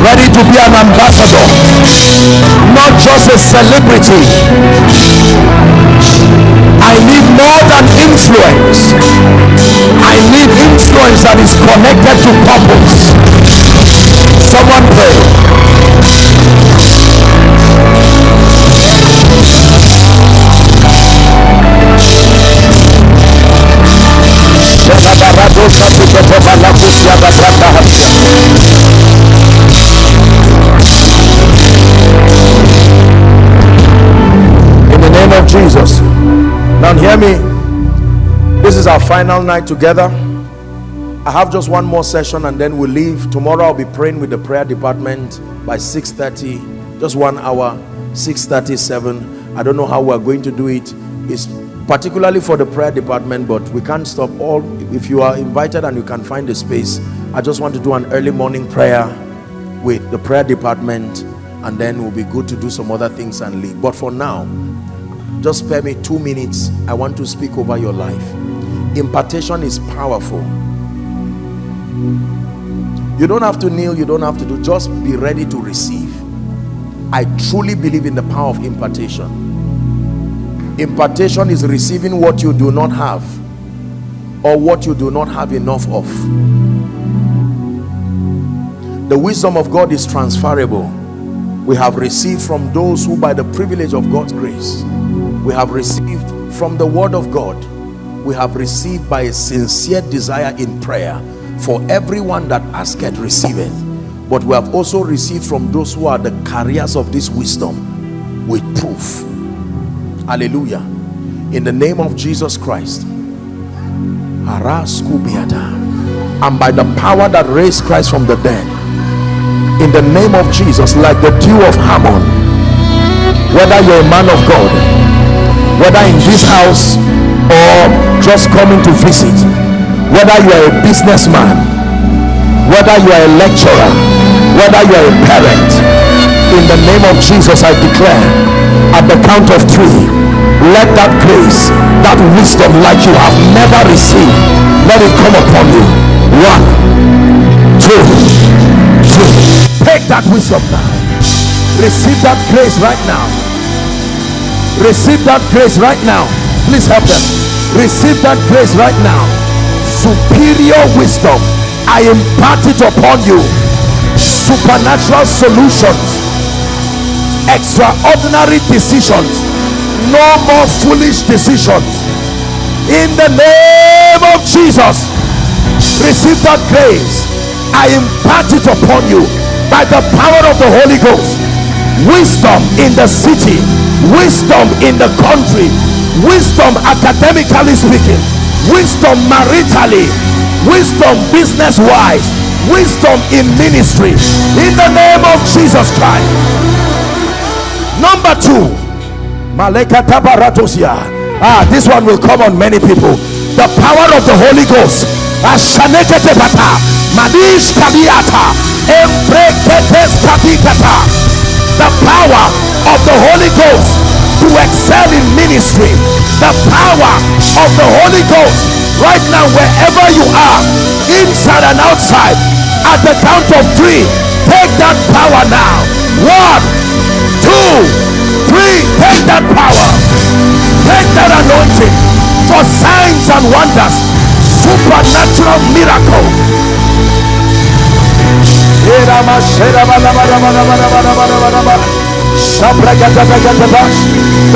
Ready to be an ambassador, not just a celebrity. I need more than influence. I need influence that is connected to purpose. Someone pray. Now hear me. This is our final night together. I have just one more session and then we'll leave. Tomorrow I'll be praying with the prayer department by 6.30. Just one hour, 6.37. I don't know how we're going to do it. It's particularly for the prayer department, but we can't stop all. If you are invited and you can find a space, I just want to do an early morning prayer with the prayer department and then we'll be good to do some other things and leave. But for now, just spare me two minutes. I want to speak over your life. Impartation is powerful. You don't have to kneel, you don't have to do, just be ready to receive. I truly believe in the power of impartation. Impartation is receiving what you do not have or what you do not have enough of. The wisdom of God is transferable. We have received from those who by the privilege of God's grace, we have received from the word of God, we have received by a sincere desire in prayer for everyone that asketh receiveth but we have also received from those who are the carriers of this wisdom with proof. Hallelujah. In the name of jesus christ. And by the power that raised christ from the dead in the name of jesus like the dew of Hermon, whether you're a man of god whether in this house or just coming to visit whether you are a businessman whether you are a lecturer whether you are a parent in the name of Jesus I declare at the count of three let that grace that wisdom like you have never received let it come upon you. One two three. Take that wisdom now. Receive that grace right now receive that grace right now. Please help them. Receive that grace right now. Superior wisdom i impart it upon you. Supernatural solutions. Extraordinary decisions. No more foolish decisions. In the name of jesus receive that grace. I impart it upon you by the power of the holy ghost. Wisdom in the city wisdom in the country. Wisdom academically speaking. Wisdom maritally. Wisdom business wise wisdom in ministry. In the name of jesus christ. Number two. Ah this one will come on many people. The power of the holy ghost the power of the holy ghost to excel in ministry. The power of the holy ghost. Right now wherever you are inside and outside at the count of three take that power now. One two three take that power. Take that anointing for signs and wonders supernatural miracle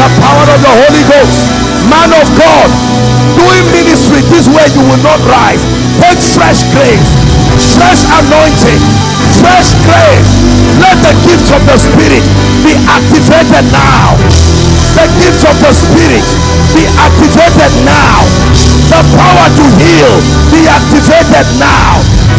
the power of the Holy Ghost. Man of God doing ministry. This way you will not rise. Take fresh grace fresh anointing fresh grace. Let the gift of the spirit be activated now. The gift of the spirit be activated now. The power to heal be activated now